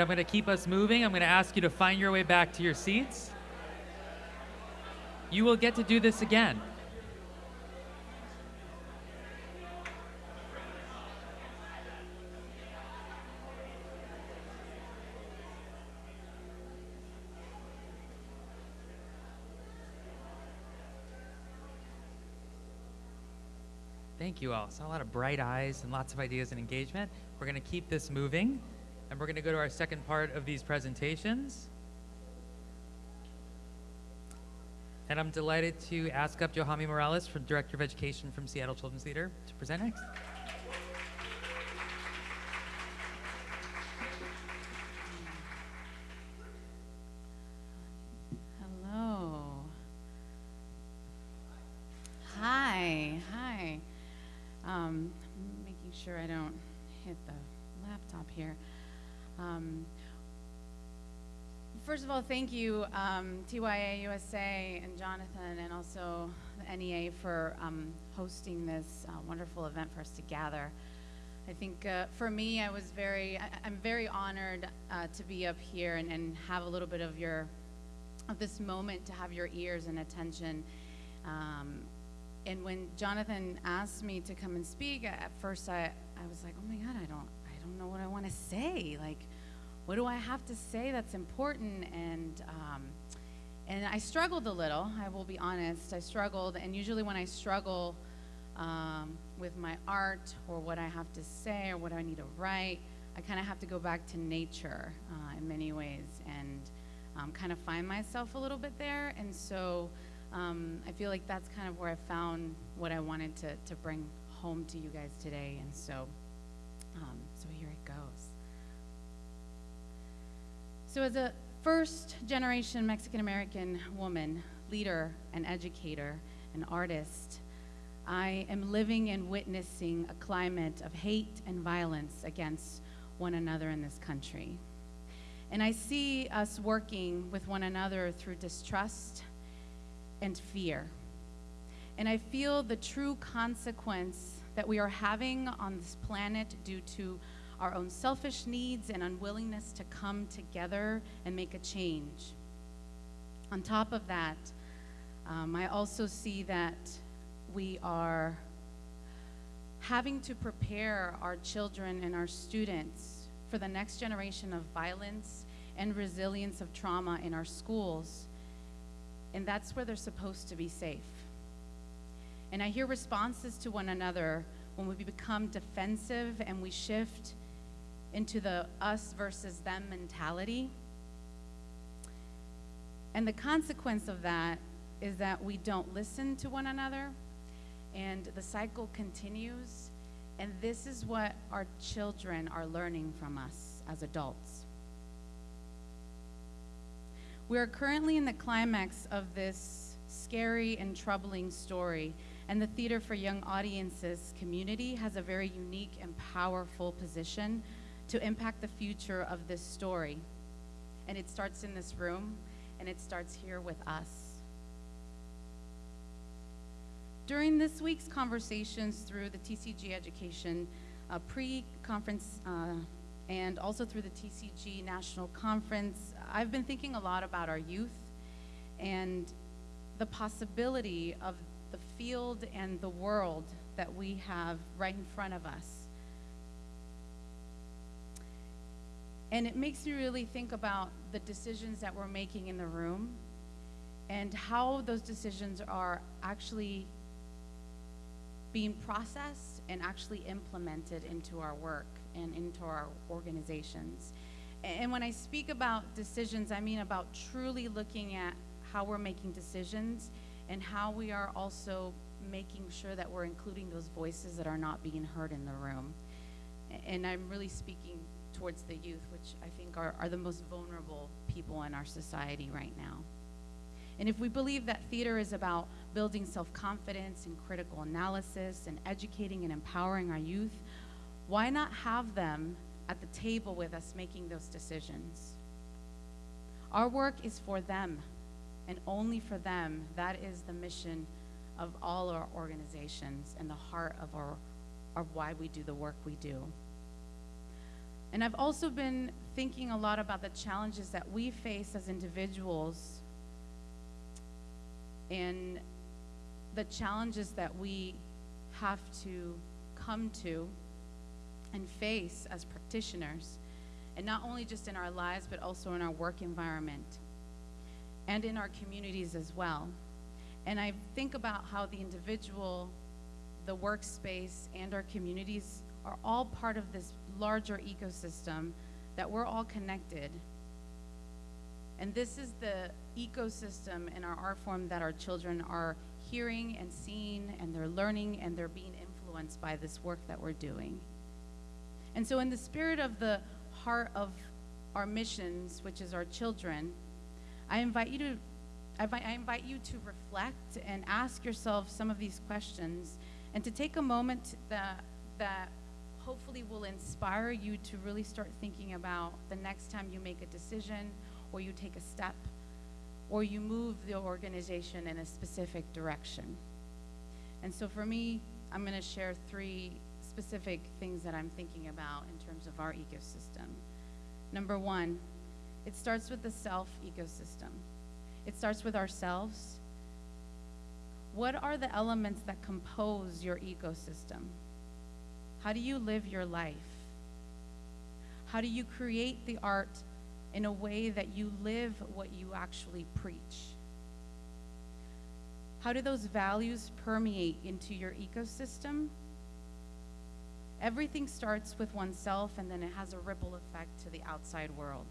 I'm going to keep us moving. I'm going to ask you to find your way back to your seats. You will get to do this again. Thank you all. Saw a lot of bright eyes and lots of ideas and engagement. We're going to keep this moving, and we're going to go to our second part of these presentations. And I'm delighted to ask up Johamy Morales, from Director of Education from Seattle Children's Theater, to present next. Thank you, um, TYA USA and Jonathan, and also the NEA for um, hosting this uh, wonderful event for us to gather. I think uh, for me, I was very, I, I'm very honored uh, to be up here and, and have a little bit of your of this moment to have your ears and attention. Um, and when Jonathan asked me to come and speak, at first I, I was like, oh my God, I don't, I don't know what I want to say. Like, what do I have to say that's important? And, um, and I struggled a little, I will be honest. I struggled, and usually when I struggle um, with my art or what I have to say or what I need to write, I kind of have to go back to nature uh, in many ways. And um, kind of find myself a little bit there. And so um, I feel like that's kind of where I found what I wanted to, to bring home to you guys today. And so, So as a first generation Mexican American woman, leader and educator and artist, I am living and witnessing a climate of hate and violence against one another in this country. And I see us working with one another through distrust and fear. And I feel the true consequence that we are having on this planet due to our own selfish needs and unwillingness to come together and make a change. On top of that, um, I also see that we are having to prepare our children and our students for the next generation of violence and resilience of trauma in our schools. And that's where they're supposed to be safe. And I hear responses to one another when we become defensive and we shift into the us versus them mentality. And the consequence of that is that we don't listen to one another and the cycle continues. And this is what our children are learning from us as adults. We are currently in the climax of this scary and troubling story, and the Theater for Young Audiences community has a very unique and powerful position to impact the future of this story. And it starts in this room, and it starts here with us. During this week's conversations through the TCG Education uh, pre-conference uh, and also through the TCG National Conference, I've been thinking a lot about our youth and the possibility of the field and the world that we have right in front of us. And it makes me really think about the decisions that we're making in the room and how those decisions are actually being processed and actually implemented into our work and into our organizations. And when I speak about decisions, I mean about truly looking at how we're making decisions and how we are also making sure that we're including those voices that are not being heard in the room. And I'm really speaking towards the youth, which I think are, are the most vulnerable people in our society right now. And if we believe that theater is about building self confidence and critical analysis and educating and empowering our youth, why not have them at the table with us making those decisions? Our work is for them and only for them. That is the mission of all our organizations and the heart of, our, of why we do the work we do. And I've also been thinking a lot about the challenges that we face as individuals and the challenges that we have to come to and face as practitioners, and not only just in our lives, but also in our work environment and in our communities as well. And I think about how the individual, the workspace, and our communities are all part of this larger ecosystem that we're all connected. And this is the ecosystem in our art form that our children are hearing and seeing, and they're learning, and they're being influenced by this work that we're doing. And so, in the spirit of the heart of our missions, which is our children, I invite you to I invite, you to reflect and ask yourself some of these questions and to take a moment that, that hopefully will inspire you to really start thinking about the next time you make a decision or you take a step or you move the organization in a specific direction. And so for me, I'm going to share three specific things that I'm thinking about in terms of our ecosystem. Number one, it starts with the self ecosystem. It starts with ourselves. What are the elements that compose your ecosystem? How do you live your life? How do you create the art in a way that you live what you actually preach? How do those values permeate into your ecosystem? Everything starts with oneself and then it has a ripple effect to the outside world.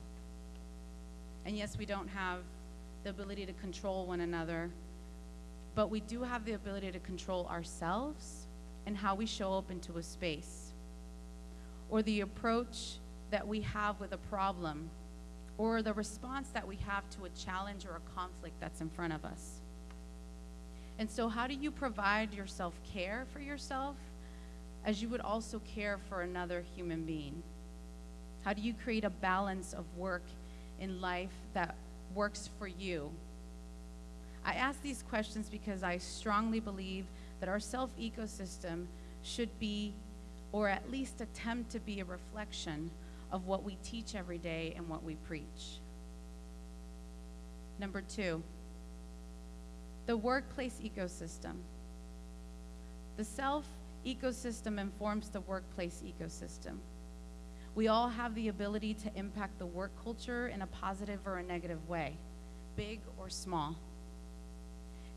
And yes, we don't have the ability to control one another, but we do have the ability to control ourselves and how we show up into a space, or the approach that we have with a problem, or the response that we have to a challenge or a conflict that's in front of us. And so, how do you provide your self care for yourself as you would also care for another human being? How do you create a balance of work in life that works for you? I ask these questions because I strongly believe that our self ecosystem should be, or at least attempt to be, a reflection of what we teach every day and what we preach. Number two, the workplace ecosystem. The self ecosystem informs the workplace ecosystem. We all have the ability to impact the work culture in a positive or a negative way, big or small.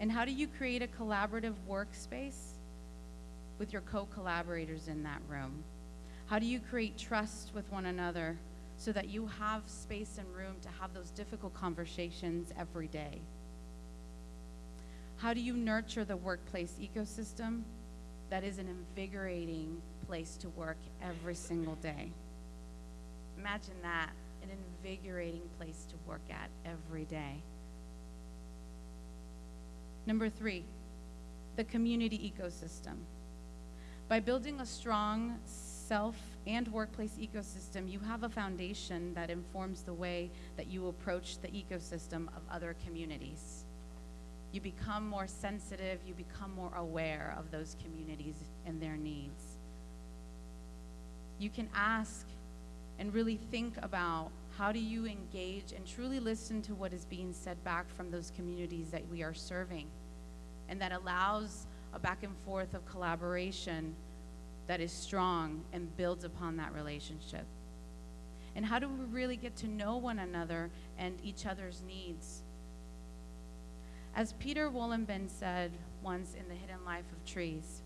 And how do you create a collaborative workspace with your co collaborators in that room? How do you create trust with one another so that you have space and room to have those difficult conversations every day? How do you nurture the workplace ecosystem that is an invigorating place to work every single day? Imagine that an invigorating place to work at every day. Number three, the community ecosystem. By building a strong self and workplace ecosystem, you have a foundation that informs the way that you approach the ecosystem of other communities. You become more sensitive, you become more aware of those communities and their needs. You can ask and really think about how do you engage and truly listen to what is being said back from those communities that we are serving? And that allows a back and forth of collaboration that is strong and builds upon that relationship. And how do we really get to know one another and each other's needs? As Peter Wohlleben said once in the hidden life of trees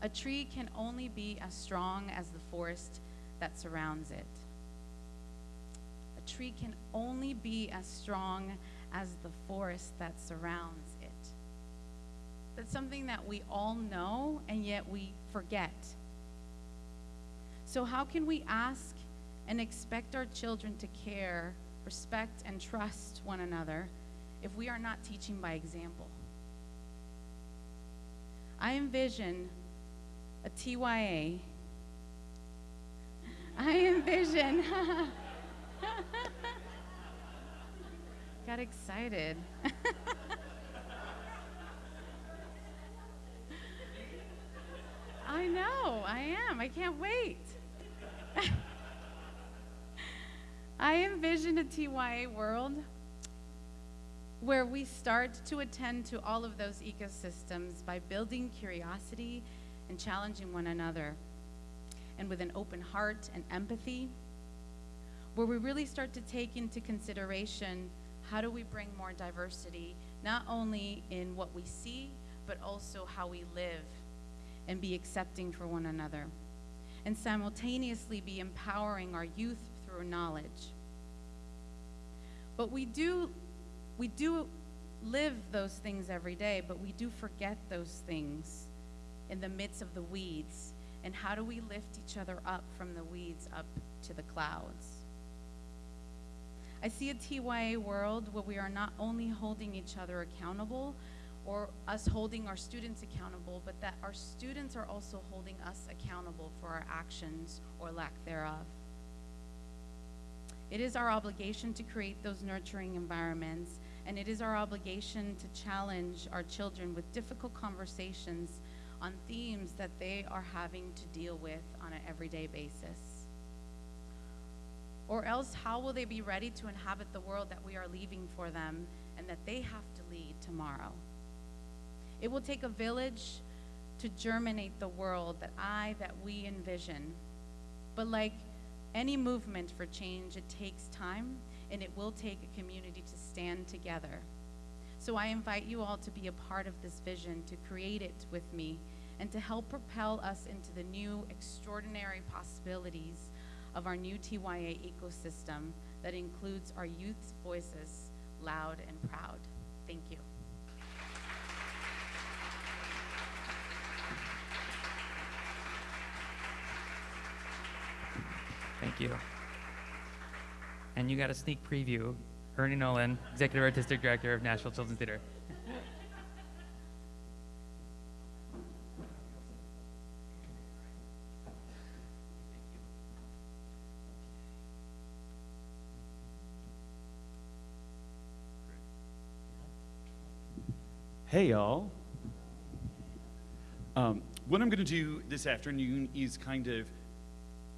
A tree can only be as strong as the forest that surrounds it. Tree can only be as strong as the forest that surrounds it. That's something that we all know and yet we forget. So, how can we ask and expect our children to care, respect, and trust one another if we are not teaching by example? I envision a TYA. I envision. Got excited. I know, I am. I can't wait. I envision a TYA world where we start to attend to all of those ecosystems by building curiosity and challenging one another, and with an open heart and empathy, where we really start to take into consideration how do we bring more diversity, not only in what we see, but also how we live and be accepting for one another, and simultaneously be empowering our youth through knowledge. But we do, we do live those things every day, but we do forget those things in the midst of the weeds. And how do we lift each other up from the weeds up to the clouds? I see a TYA world where we are not only holding each other accountable, or us holding our students accountable, but that our students are also holding us accountable for our actions or lack thereof. It is our obligation to create those nurturing environments, and it is our obligation to challenge our children with difficult conversations on themes that they are having to deal with on an everyday basis. Or else, how will they be ready to inhabit the world that we are leaving for them and that they have to lead tomorrow? It will take a village to germinate the world that I, that we envision. But like any movement for change, it takes time and it will take a community to stand together. So I invite you all to be a part of this vision, to create it with me, and to help propel us into the new extraordinary possibilities of our new TYA ecosystem that includes our youth's voices loud and proud. Thank you. Thank you. And you got a sneak preview. Ernie Nolan, Executive Artistic Director of Nashville Children's Theater. Hey, y'all. Um, what I'm going to do this afternoon is kind of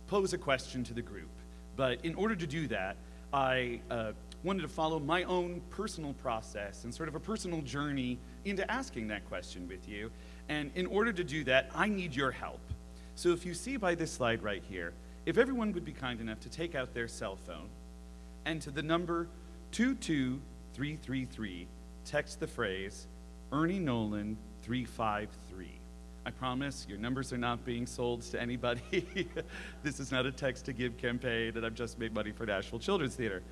pose a question to the group. But in order to do that, I uh, wanted to follow my own personal process and sort of a personal journey into asking that question with you. And in order to do that, I need your help. So if you see by this slide right here, if everyone would be kind enough to take out their cell phone and to the number 22333, text the phrase Ernie Nolan 353. I promise your numbers are not being sold to anybody. this is not a text to give campaign, and I've just made money for Nashville Children's Theater.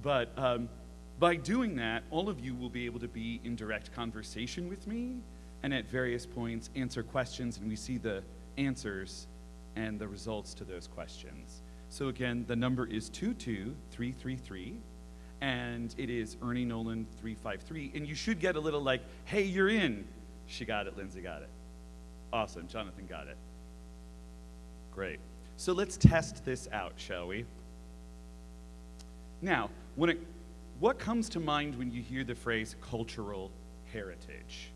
But um, by doing that, all of you will be able to be in direct conversation with me and at various points answer questions, and we see the answers and the results to those questions. So again, the number is 22333 and it is Ernie Nolan 353. And you should get a little like, hey, you're in. She got it, Lindsay got it. Awesome, Jonathan got it. Great. So let's test this out, shall we? Now, when it, what comes to mind when you hear the phrase cultural heritage?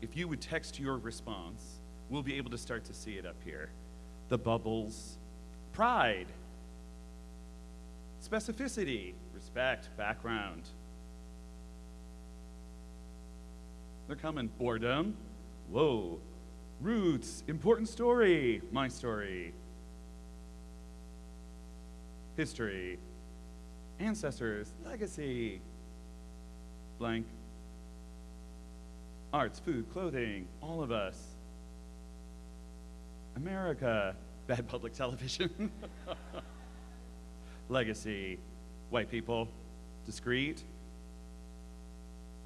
If you would text your response, we'll be able to start to see it up here. The bubbles, pride, specificity, respect, background. They're coming. Boredom. Whoa. Roots. Important story. My story. History. Ancestors. Legacy. Blank. Arts, food, clothing. All of us. America, bad public television. Legacy, white people, discreet.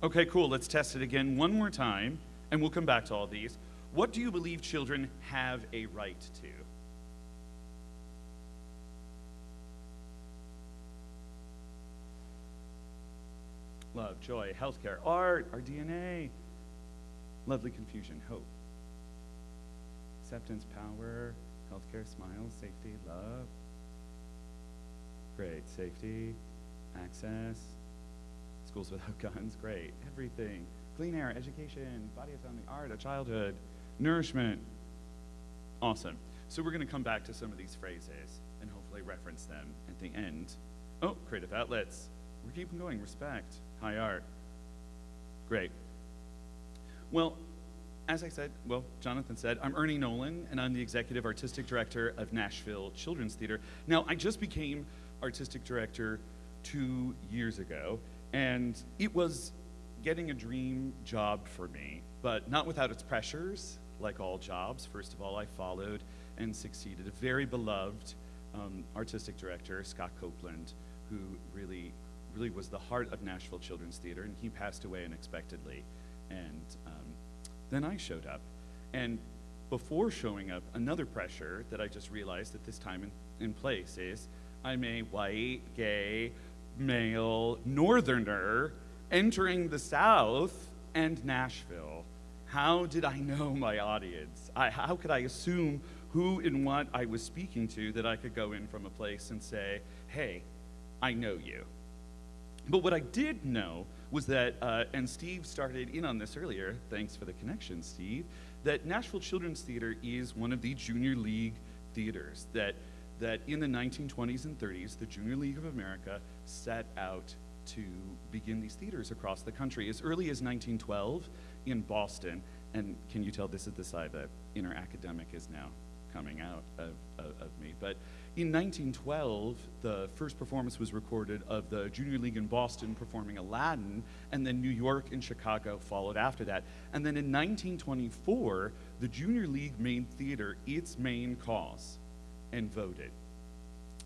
Okay, cool. Let's test it again one more time, and we'll come back to all these. What do you believe children have a right to? Love, joy, healthcare, art, our DNA, lovely confusion, hope, acceptance, power, healthcare, smiles, safety, love. Great, safety, access, schools without guns, great, everything. Clean air, education, body autonomy, art, a childhood, nourishment. Awesome. So we're going to come back to some of these phrases and hopefully reference them at the end. Oh, creative outlets. We're keeping going. Respect, high art. Great. Well, as I said, well, Jonathan said, I'm Ernie Nolan, and I'm the executive artistic director of Nashville Children's Theater. Now, I just became artistic director two years ago, and it was getting a dream job for me, but not without its pressures, like all jobs. First of all, I followed and succeeded a very beloved um, artistic director, Scot Copeland, who really, really was the heart of Nashville Children's Theater, and he passed away unexpectedly. And um, then I showed up. And before showing up, another pressure that I just realized at this time and in place is I'm a white, gay, male northerner entering the South and Nashville. How did I know my audience? I, how could I assume who and what I was speaking to that I could go in from a place and say, hey, I know you? But what I did know was that, uh, and Steve started in on this earlier, thanks for the connection, Steve, that Nashville Children's Theater is one of the junior league theaters that, that in the 1920s and 30s, the Junior League of America set out to begin these theaters across the country. As early as 1912 in Boston, and can you tell this is the side that inner academic is now coming out of, of, of me, but in 1912, the first performance was recorded of the Junior League in Boston performing Aladdin, and then New York and Chicago followed after that. And then in 1924, the Junior League made theater its main cause and voted.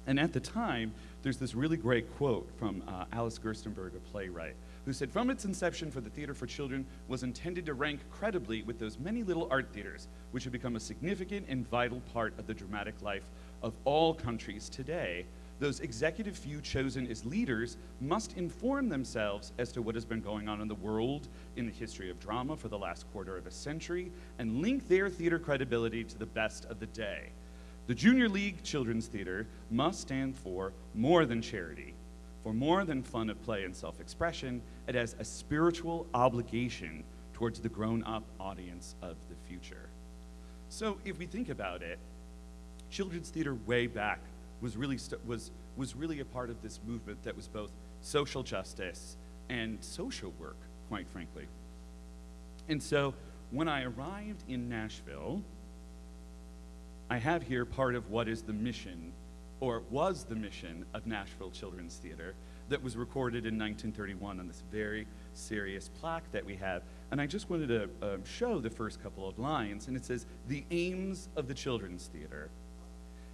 And at the time, there's this really great quote from uh, Alice Gerstenberg, a playwright, who said, From its inception for the theater for children was intended to rank credibly with those many little art theaters, which have become a significant and vital part of the dramatic life of all countries today. Those executive few chosen as leaders must inform themselves as to what has been going on in the world in the history of drama for the last quarter of a century and link their theater credibility to the best of the day. The Junior League Children's Theater must stand for more than charity, for more than fun of play and self expression. It has a spiritual obligation towards the grown up audience of the future. So, if we think about it, children's theater way back was really, was, was really a part of this movement that was both social justice and social work, quite frankly. And so, when I arrived in Nashville, I have here part of what is the mission, or was the mission, of Nashville Children's Theater that was recorded in 1931 on this very serious plaque that we have. And I just wanted to um, show the first couple of lines, and it says, The aims of the Children's Theater.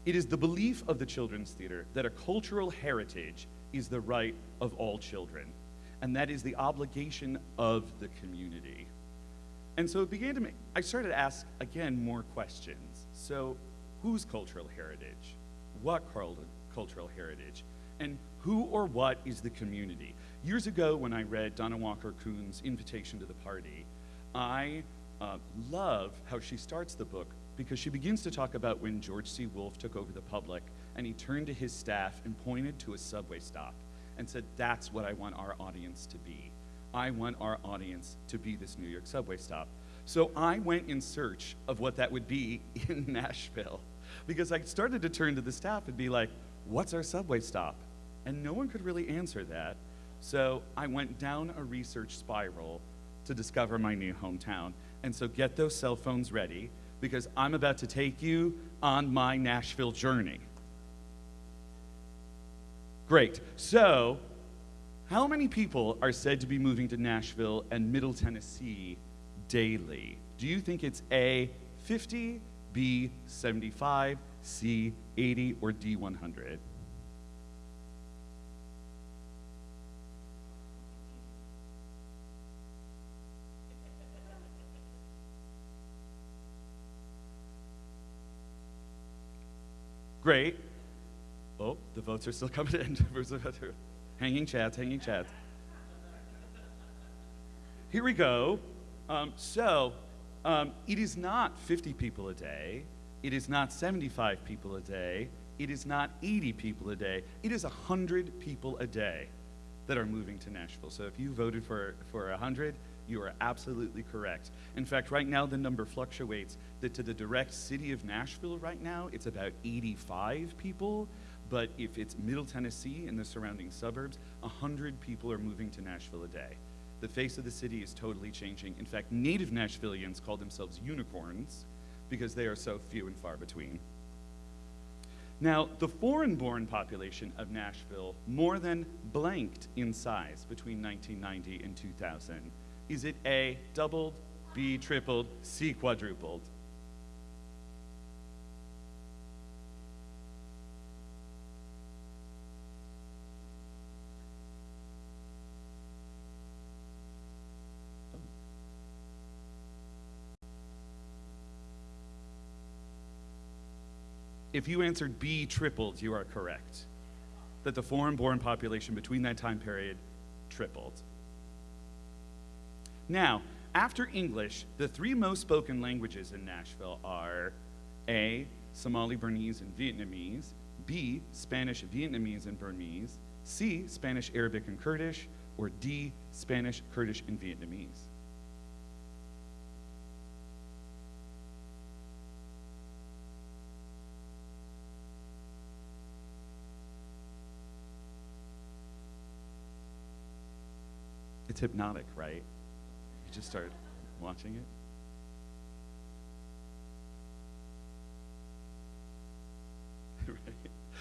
It is the belief of the Children's Theater that a cultural heritage is the right of all children, and that is the obligation of the community. And so it began to make, I started to ask again more questions. So, whose cultural heritage? What cultural heritage? And who or what is the community? Years ago, when I read Donna Walker Kuhn's Invitation to the Party, I uh, love how she starts the book because she begins to talk about when George C. Wolfe took over the public and he turned to his staff and pointed to a subway stop and said, That's what I want our audience to be. I want our audience to be this New York subway stop. So I went in search of what that would be in Nashville because I started to turn to the staff and be like, What's our subway stop? And no one could really answer that. So I went down a research spiral to discover my new hometown. And so get those cell phones ready because I'm about to take you on my Nashville journey. Great. So, how many people are said to be moving to Nashville and Middle Tennessee daily? Do you think it's A, 50, B, 75, C, 80, or D, 100? Great. Oh, the votes are still coming in. hanging chats, hanging chats. Here we go. Um, so, um, it is not 50 people a day. It is not 75 people a day. It is not 80 people a day. It is 100 people a day that are moving to Nashville. So if you voted for, for 100, you are absolutely correct. In fact, right now the number fluctuates that to the direct city of Nashville right now, it's about 85 people. But if it's Middle Tennessee and the surrounding suburbs, 100 people are moving to Nashville a day. The face of the city is totally changing. In fact, native Nashvillians call themselves unicorns because they are so few and far between. Now, the foreign born population of Nashville more than blanked in size between 1990 and 2000. Is it A, doubled, B, tripled, C, quadrupled? If you answered B, tripled, you are correct. That the foreign born population between that time period tripled. Now, after English, the three most spoken languages in Nashville are A, Somali Burmese and Vietnamese, B, Spanish, Vietnamese, and Burmese, C, Spanish, Arabic, and Kurdish, or D, Spanish, Kurdish, and Vietnamese. It's hypnotic, right? You just start watching it.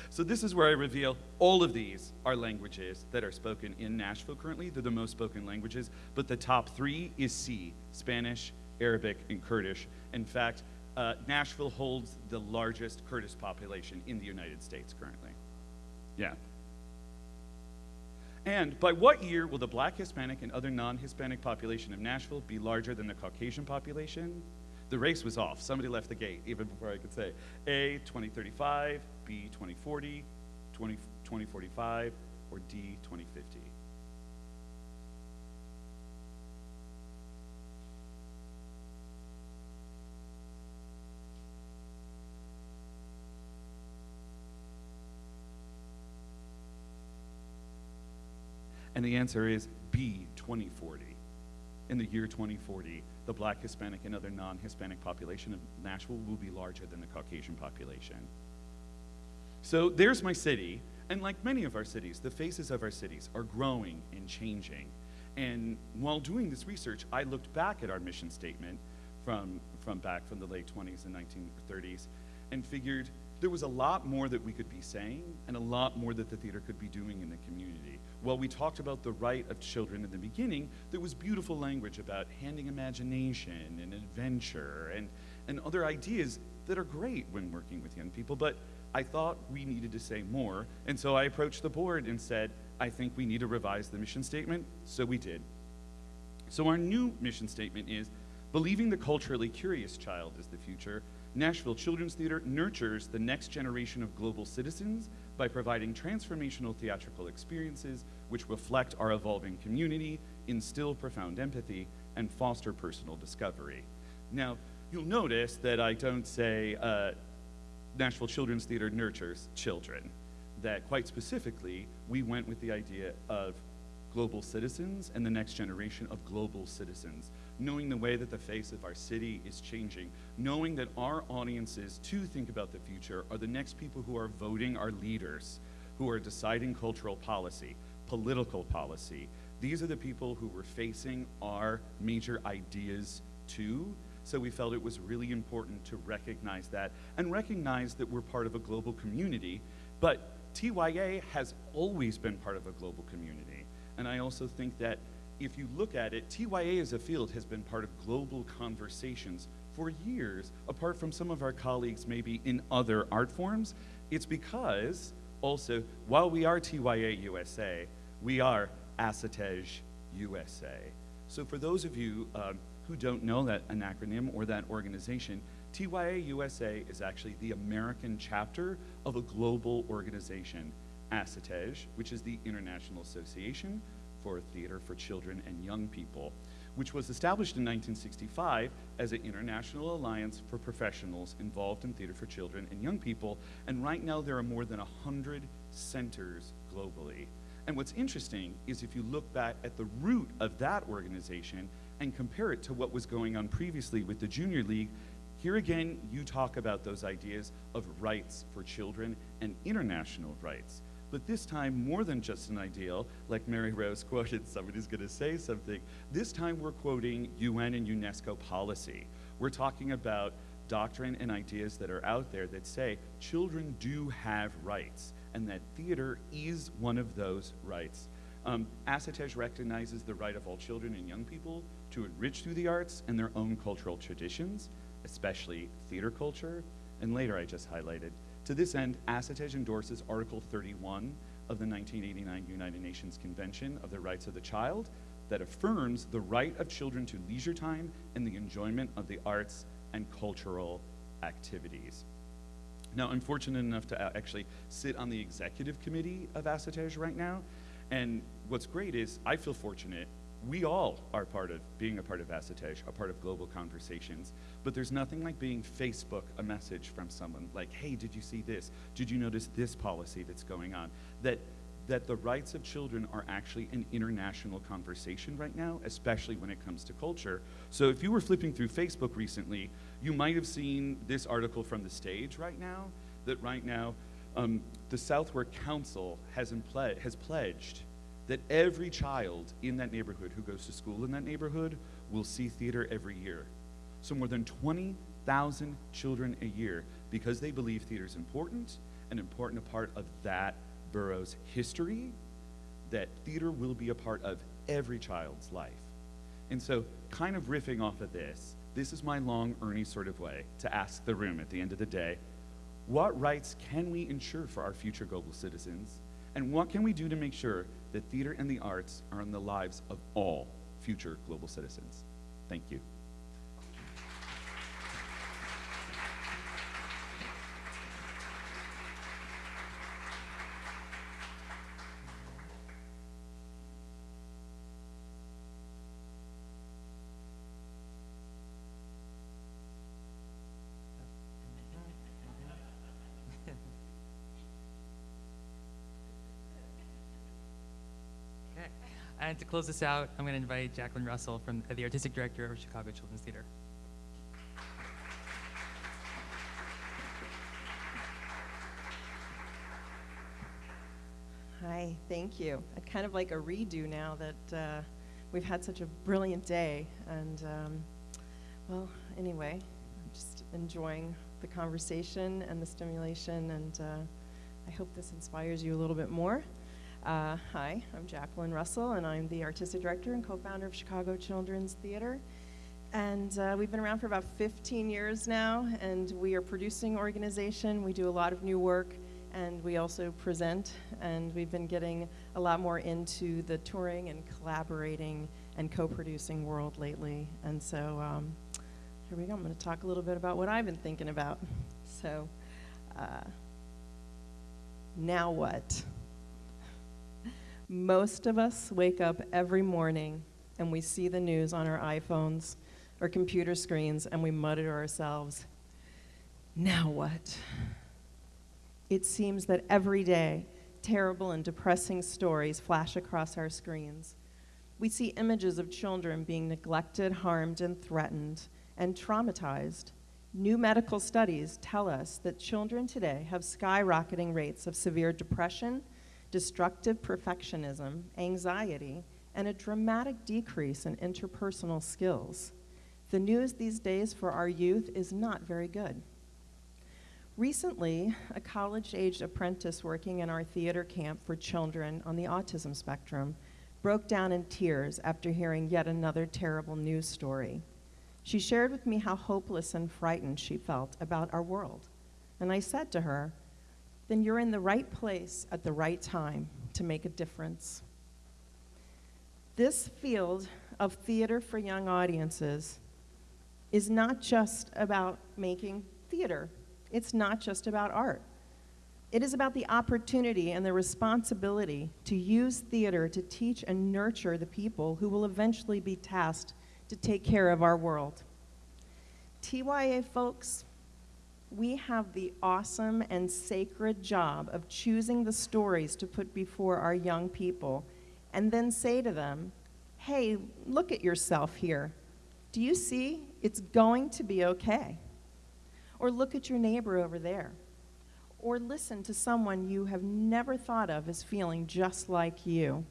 So this is where I reveal all of these are languages that are spoken in Nashville currently. They're the most spoken languages, but the top three is C, Spanish, Arabic, and Kurdish. In fact, uh, Nashville holds the largest Kurdish population in the United States currently. Yeah. And by what year will the black, Hispanic, and other non Hispanic population of Nashville be larger than the Caucasian population? The race was off. Somebody left the gate even before I could say A, 2035, B, 2040, 20, 2045, or D, 2050. And the answer is B, 2040. In the year 2040, the black, Hispanic, and other non Hispanic population of Nashville will be larger than the Caucasian population. So there's my city. And like many of our cities, the faces of our cities are growing and changing. And while doing this research, I looked back at our mission statement from, from back from the late 20s and 1930s and figured there was a lot more that we could be saying and a lot more that the theater could be doing in the community. While we talked about the right of children in the beginning, there was beautiful language about handing imagination and adventure and, and other ideas that are great when working with young people, but I thought we needed to say more, and so I approached the board and said, I think we need to revise the mission statement, so we did. So our new mission statement is, believing the culturally curious child is the future, Nashville Children's Theater nurtures the next generation of global citizens by providing transformational theatrical experiences which reflect our evolving community, instill profound empathy, and foster personal discovery. Now, you'll notice that I don't say uh, Nashville Children's Theater nurtures children, that quite specifically, we went with the idea of global citizens and the next generation of global citizens knowing the way that the face of our city is changing, knowing that our audiences to think about the future are the next people who are voting our leaders, who are deciding cultural policy, political policy. These are the people who we're facing our major ideas to. So we felt it was really important to recognize that and recognize that we're part of a global community. But TYA has always been part of a global community. And I also think that if you look at it, TYA as a field has been part of global conversations for years, apart from some of our colleagues maybe in other art forms, it's because also, while we are TYA USA, we are ASSITEJ USA. So for those of you um, who don't know that an acronym or that organization, TYA USA is actually the American chapter of a global organization, ASSITEJ, which is the International Association for Theater for Children and Young People, which was established in 1965 as an international alliance for professionals involved in theater for children and young people. And right now, there are more than 100 centers globally. And what's interesting is if you look back at the root of that organization and compare it to what was going on previously with the Junior League, here again, you talk about those ideas of rights for children and international rights. But this time, more than just an ideal, like Mary Rose quoted, somebody's gonna say something. This time, we're quoting UN and UNESCO policy. We're talking about doctrine and ideas that are out there that say children do have rights and that theater is one of those rights. Um, recognizes the right of all children and young people to enrich through the arts and their own cultural traditions, especially theater culture, and later I just highlighted. To this end, ASSITEJ endorses Article 31 of the 1989 United Nations Convention of the Rights of the Child that affirms the right of children to leisure time and the enjoyment of the arts and cultural activities. Now, I'm fortunate enough to actually sit on the executive committee of ASSITEJ right now. And what's great is I feel fortunate. We all are part of being a part of ASSITEJ, a part of global conversations. But there's nothing like being Facebook a message from someone like, hey, did you see this? Did you notice this policy that's going on? That that the rights of children are actually an international conversation right now, especially when it comes to culture. So if you were flipping through Facebook recently, you might have seen this article from the stage right now, that right now um, the Southwark Council has, has pledged that every child in that neighborhood who goes to school in that neighborhood will see theater every year. So more than 20,000 children a year, because they believe theater is important, an important part of that borough's history, that theater will be a part of every child's life. And so, kind of riffing off of this, this is my long Ernie sort of way to ask the room at the end of the day what rights can we ensure for our future global citizens? And what can we do to make sure that theater and the arts are in the lives of all future global citizens? Thank you. And to close this out, I'm going to invite Jacqueline Russell, from the artistic director of Chicago Children's Theater. Hi, thank you. I'd kind of like a redo now that uh, we've had such a brilliant day. And, um, well, anyway, I'm just enjoying the conversation and the stimulation, and uh, I hope this inspires you a little bit more. Uh, hi, I'm Jacqueline Russell, and I'm the artistic director and co founder of Chicago Children's Theater. And uh, we've been around for about 15 years now, and we are a producing organization. We do a lot of new work, and we also present. And we've been getting a lot more into the touring and collaborating and co producing world lately. And so um, here we go. I'm going to talk a little bit about what I've been thinking about. So, uh, now what? Most of us wake up every morning and we see the news on our iPhones or computer screens and we mutter to ourselves, now what? It seems that every day, terrible and depressing stories flash across our screens. We see images of children being neglected, harmed, and threatened, and traumatized. New medical studies tell us that children today have skyrocketing rates of severe depression destructive perfectionism, anxiety, and a dramatic decrease in interpersonal skills. The news these days for our youth is not very good. Recently, a college aged apprentice working in our theater camp for children on the autism spectrum broke down in tears after hearing yet another terrible news story. She shared with me how hopeless and frightened she felt about our world. And I said to her, Then you're in the right place at the right time to make a difference. This field of theater for young audiences is not just about making theater, it's not just about art. It is about the opportunity and the responsibility to use theater to teach and nurture the people who will eventually be tasked to take care of our world. TYA folks, we have the awesome and sacred job of choosing the stories to put before our young people and then say to them, hey, look at yourself here. Do you see? It's going to be okay. Or look at your neighbor over there. Or listen to someone you have never thought of as feeling just like you.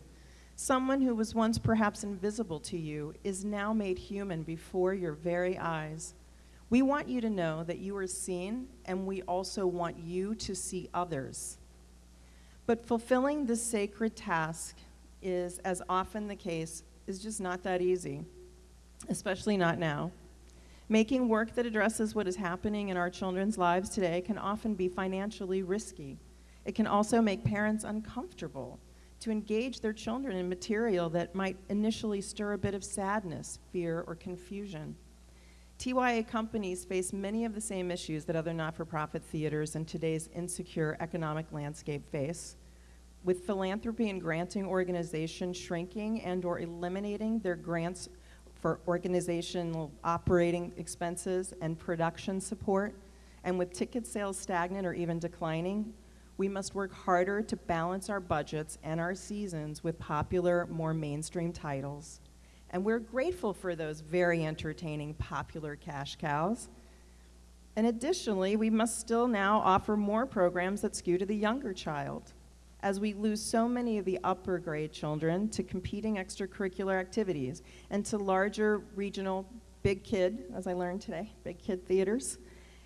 Someone who was once perhaps invisible to you is now made human before your very eyes. We want you to know that you are seen, and we also want you to see others. But fulfilling this sacred task is, as often the case, is just not that easy, especially not now. Making work that addresses what is happening in our children's lives today can often be financially risky. It can also make parents uncomfortable to engage their children in material that might initially stir a bit of sadness, fear, or confusion. TYA companies face many of the same issues that other not-for-profit theaters in today's insecure economic landscape face. With philanthropy and granting organizations shrinking and or eliminating their grants for organizational operating expenses and production support, and with ticket sales stagnant or even declining, we must work harder to balance our budgets and our seasons with popular, more mainstream titles. And we're grateful for those very entertaining, popular cash cows. And additionally, we must still now offer more programs that skew to the younger child as we lose so many of the upper grade children to competing extracurricular activities and to larger regional big kid, as I learned today, big kid theaters,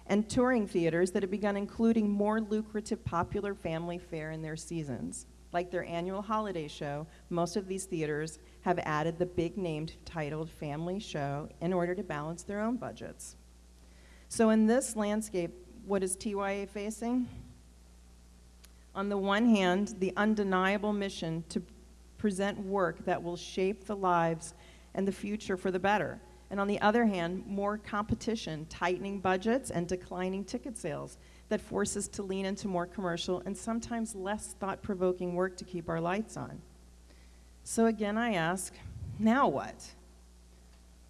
and touring theaters that have begun including more lucrative popular family fare in their seasons. Like their annual holiday show, most of these theaters have added the big named titled family show in order to balance their own budgets. So in this landscape, what is TYA facing? on the one hand, the undeniable mission to present work that will shape the lives and the future for the better. And on the other hand, more competition, tightening budgets, and declining ticket sales that force us to lean into more commercial and sometimes less thought provoking work to keep our lights on. So again, I ask, now what?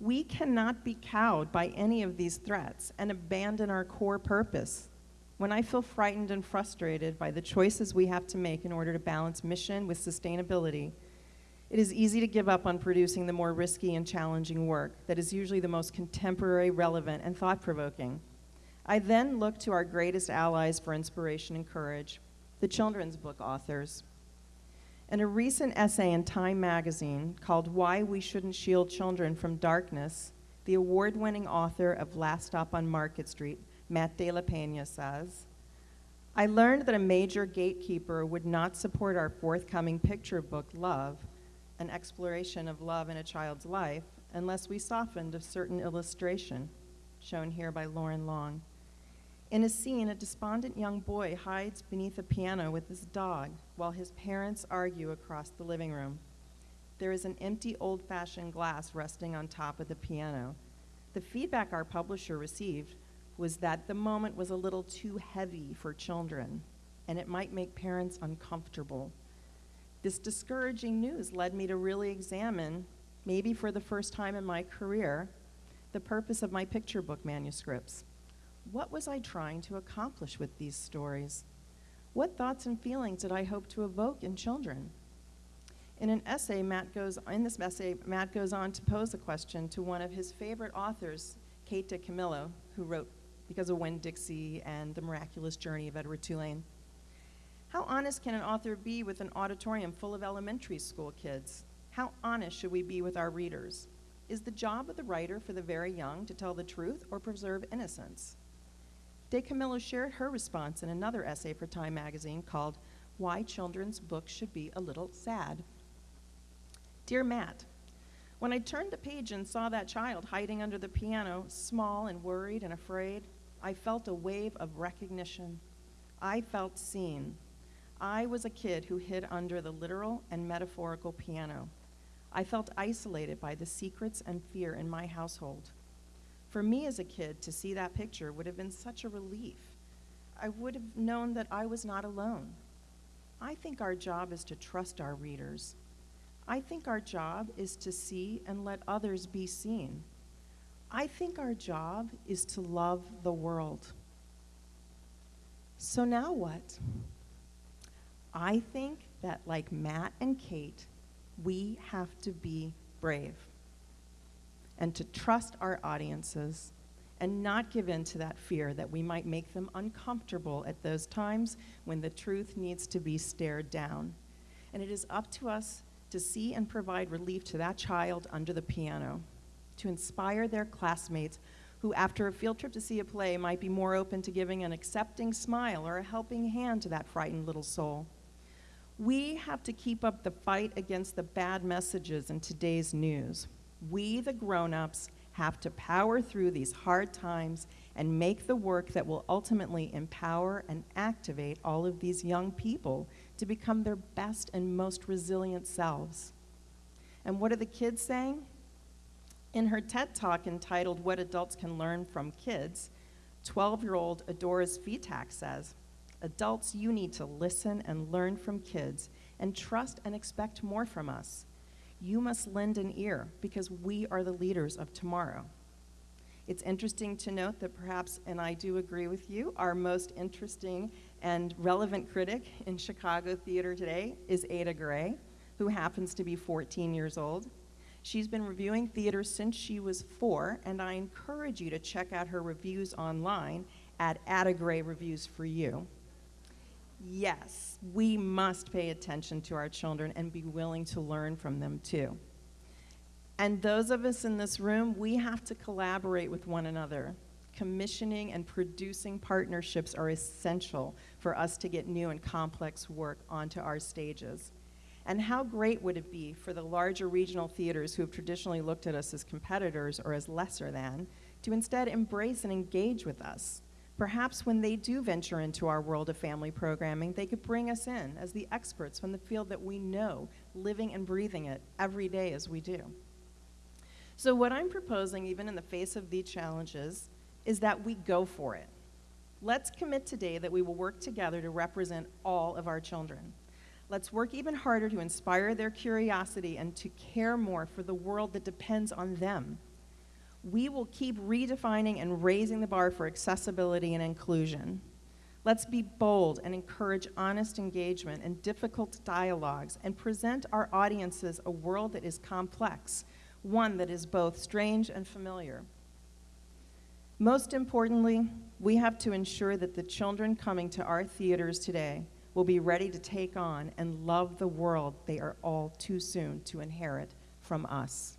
We cannot be cowed by any of these threats and abandon our core purpose when I feel frightened and frustrated by the choices we have to make in order to balance mission with sustainability, it is easy to give up on producing the more risky and challenging work that is usually the most contemporary, relevant, and thought-provoking. I then look to our greatest allies for inspiration and courage, the children's book authors. In a recent essay in Time magazine called Why We Shouldn't Shield Children from Darkness, the award-winning author of Last Stop on Market Street, Matt De La Pena says, I learned that a major gatekeeper would not support our forthcoming picture book, Love, an exploration of love in a child's life, unless we softened a certain illustration, shown here by Loren Long. In a scene, a despondent young boy hides beneath a piano with his dog while his parents argue across the living room. There is an empty old fashioned glass resting on top of the piano. The feedback our publisher received was that the moment was a little too heavy for children and it might make parents uncomfortable. This discouraging news led me to really examine, maybe for the first time in my career, the purpose of my picture book manuscripts. What was I trying to accomplish with these stories? What thoughts and feelings did I hope to evoke in children? In an essay, Matt goes, in this essay, Matt goes on to pose a question to one of his favorite authors, Kate DiCamillo, who wrote because of Winn-Dixie and The Miraculous Journey of Edward Tulane. How honest can an author be with an auditorium full of elementary school kids? How honest should we be with our readers? Is the job of the writer for the very young to tell the truth or preserve innocence? DiCamillo shared her response in another essay for Time magazine called Why Children's Books Should Be a Little Sad. Dear Matt, When I turned the page and saw that child hiding under the piano, small and worried and afraid, I felt a wave of recognition. I felt seen. I was a kid who hid under the literal and metaphorical piano. I felt isolated by the secrets and fear in my household. For me as a kid, to see that picture would have been such a relief. I would have known that I was not alone. I think our job is to trust our readers. I think our job is to see and let others be seen. I think our job is to love the world. So now what? I think that, like Matt and Kate, we have to be brave and to trust our audiences and not give in to that fear that we might make them uncomfortable at those times when the truth needs to be stared down. And it is up to us to see and provide relief to that child under the piano, to inspire their classmates who, after a field trip to see a play, might be more open to giving an accepting smile or a helping hand to that frightened little soul. We have to keep up the fight against the bad messages in today's news. We, the grown ups, have to power through these hard times and make the work that will ultimately empower and activate all of these young people to become their best and most resilient selves. And what are the kids saying? In her TED talk entitled What Adults Can Learn from Kids, 12 year old Adora Svitak says, Adults, you need to listen and learn from kids and trust and expect more from us. You must lend an ear because we are the leaders of tomorrow. It's interesting to note that perhaps, and I do agree with you, our most interesting and relevant critic in Chicago theater today is Ada Grey, who happens to be 14 years old. She's been reviewing theater since she was four, and I encourage you to check out her reviews online at Ada Grey Reviews for You. Yes, we must pay attention to our children and be willing to learn from them too. And those of us in this room, we have to collaborate with one another. Commissioning and producing partnerships are essential for us to get new and complex work onto our stages. And how great would it be for the larger regional theaters who have traditionally looked at us as competitors or as lesser than to instead embrace and engage with us? Perhaps when they do venture into our world of family programming, they could bring us in as the experts from the field that we know, living and breathing it every day as we do. So, what I'm proposing, even in the face of these challenges, is that we go for it. Let's commit today that we will work together to represent all of our children. Let's work even harder to inspire their curiosity and to care more for the world that depends on them we will keep redefining and raising the bar for accessibility and inclusion. Let's be bold and encourage honest engagement and difficult dialogues and present our audiences a world that is complex, one that is both strange and familiar. Most importantly, we have to ensure that the children coming to our theaters today will be ready to take on and love the world they are all too soon to inherit from us.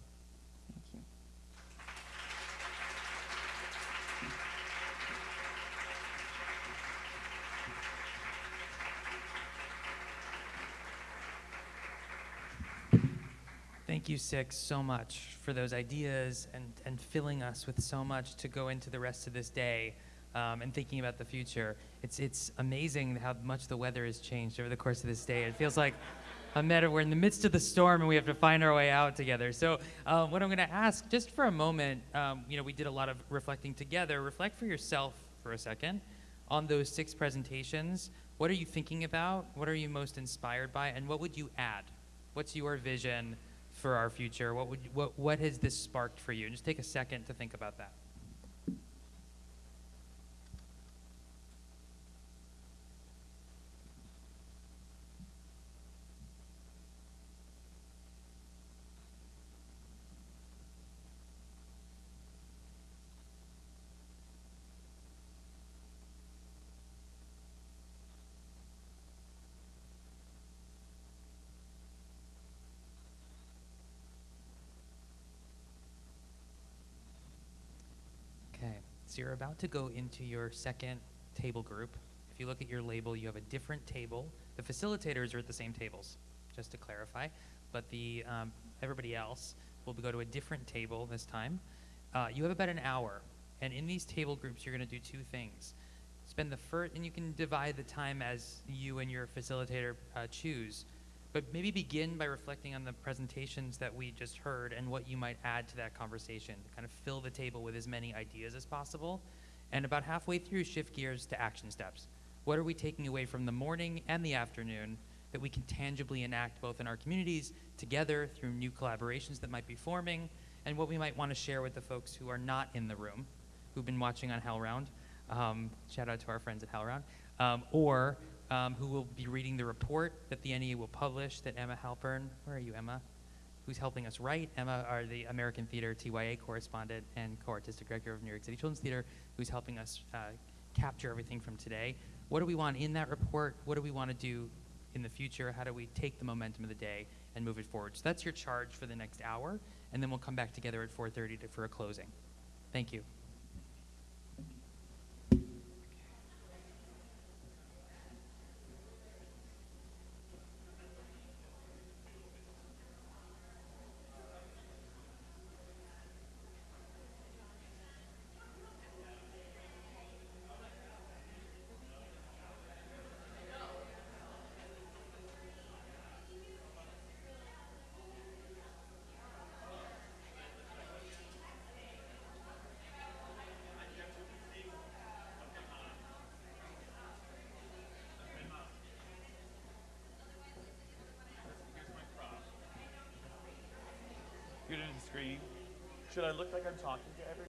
Thank you, Six, so much for those ideas and, and filling us with so much to go into the rest of this day um, and thinking about the future. It's, it's amazing how much the weather has changed over the course of this day. It feels like a meta, we're in the midst of the storm and we have to find our way out together. So, uh, what I'm going to ask, just for a moment, um, you know, we did a lot of reflecting together. Reflect for yourself for a second on those six presentations. What are you thinking about? What are you most inspired by? And what would you add? What's your vision? For our future? What would what what has this sparked for you? And Just take a second to think about that. So you're about to go into your second table group. If you look at your label, you have a different table. The facilitators are at the same tables, just to clarify, but the um, everybody else. We'll go to a different table this time. Uh, you have about an hour, and in these table groups, you're going to do two things. Spend the first, and you can divide the time as you and your facilitator uh, choose. But maybe begin by reflecting on the presentations that we just heard and what you might add to that conversation kind of fill the table with as many ideas as possible. And about halfway through, shift gears to action steps. What are we taking away from the morning and the afternoon that we can tangibly enact both in our communities together through new collaborations that might be forming and what we might want to share with the folks who are not in the room, who've been watching on HowlRound. Um, shout out to our friends at HowlRound. Um, or um, who will be reading the report that the NEA will publish that Emma Halpern, where are you, Emma? Who's helping us write? Emma are the American Theater TYA correspondent and co-artistic director of New York City Children's Theater, who's helping us uh, capture everything from today. What do we want in that report? What do we want to do in the future? How do we take the momentum of the day and move it forward? So that's your charge for the next hour, and then we'll come back together at 4:30 to, for a closing. Thank you. You're gonna screen. Should I look like I'm talking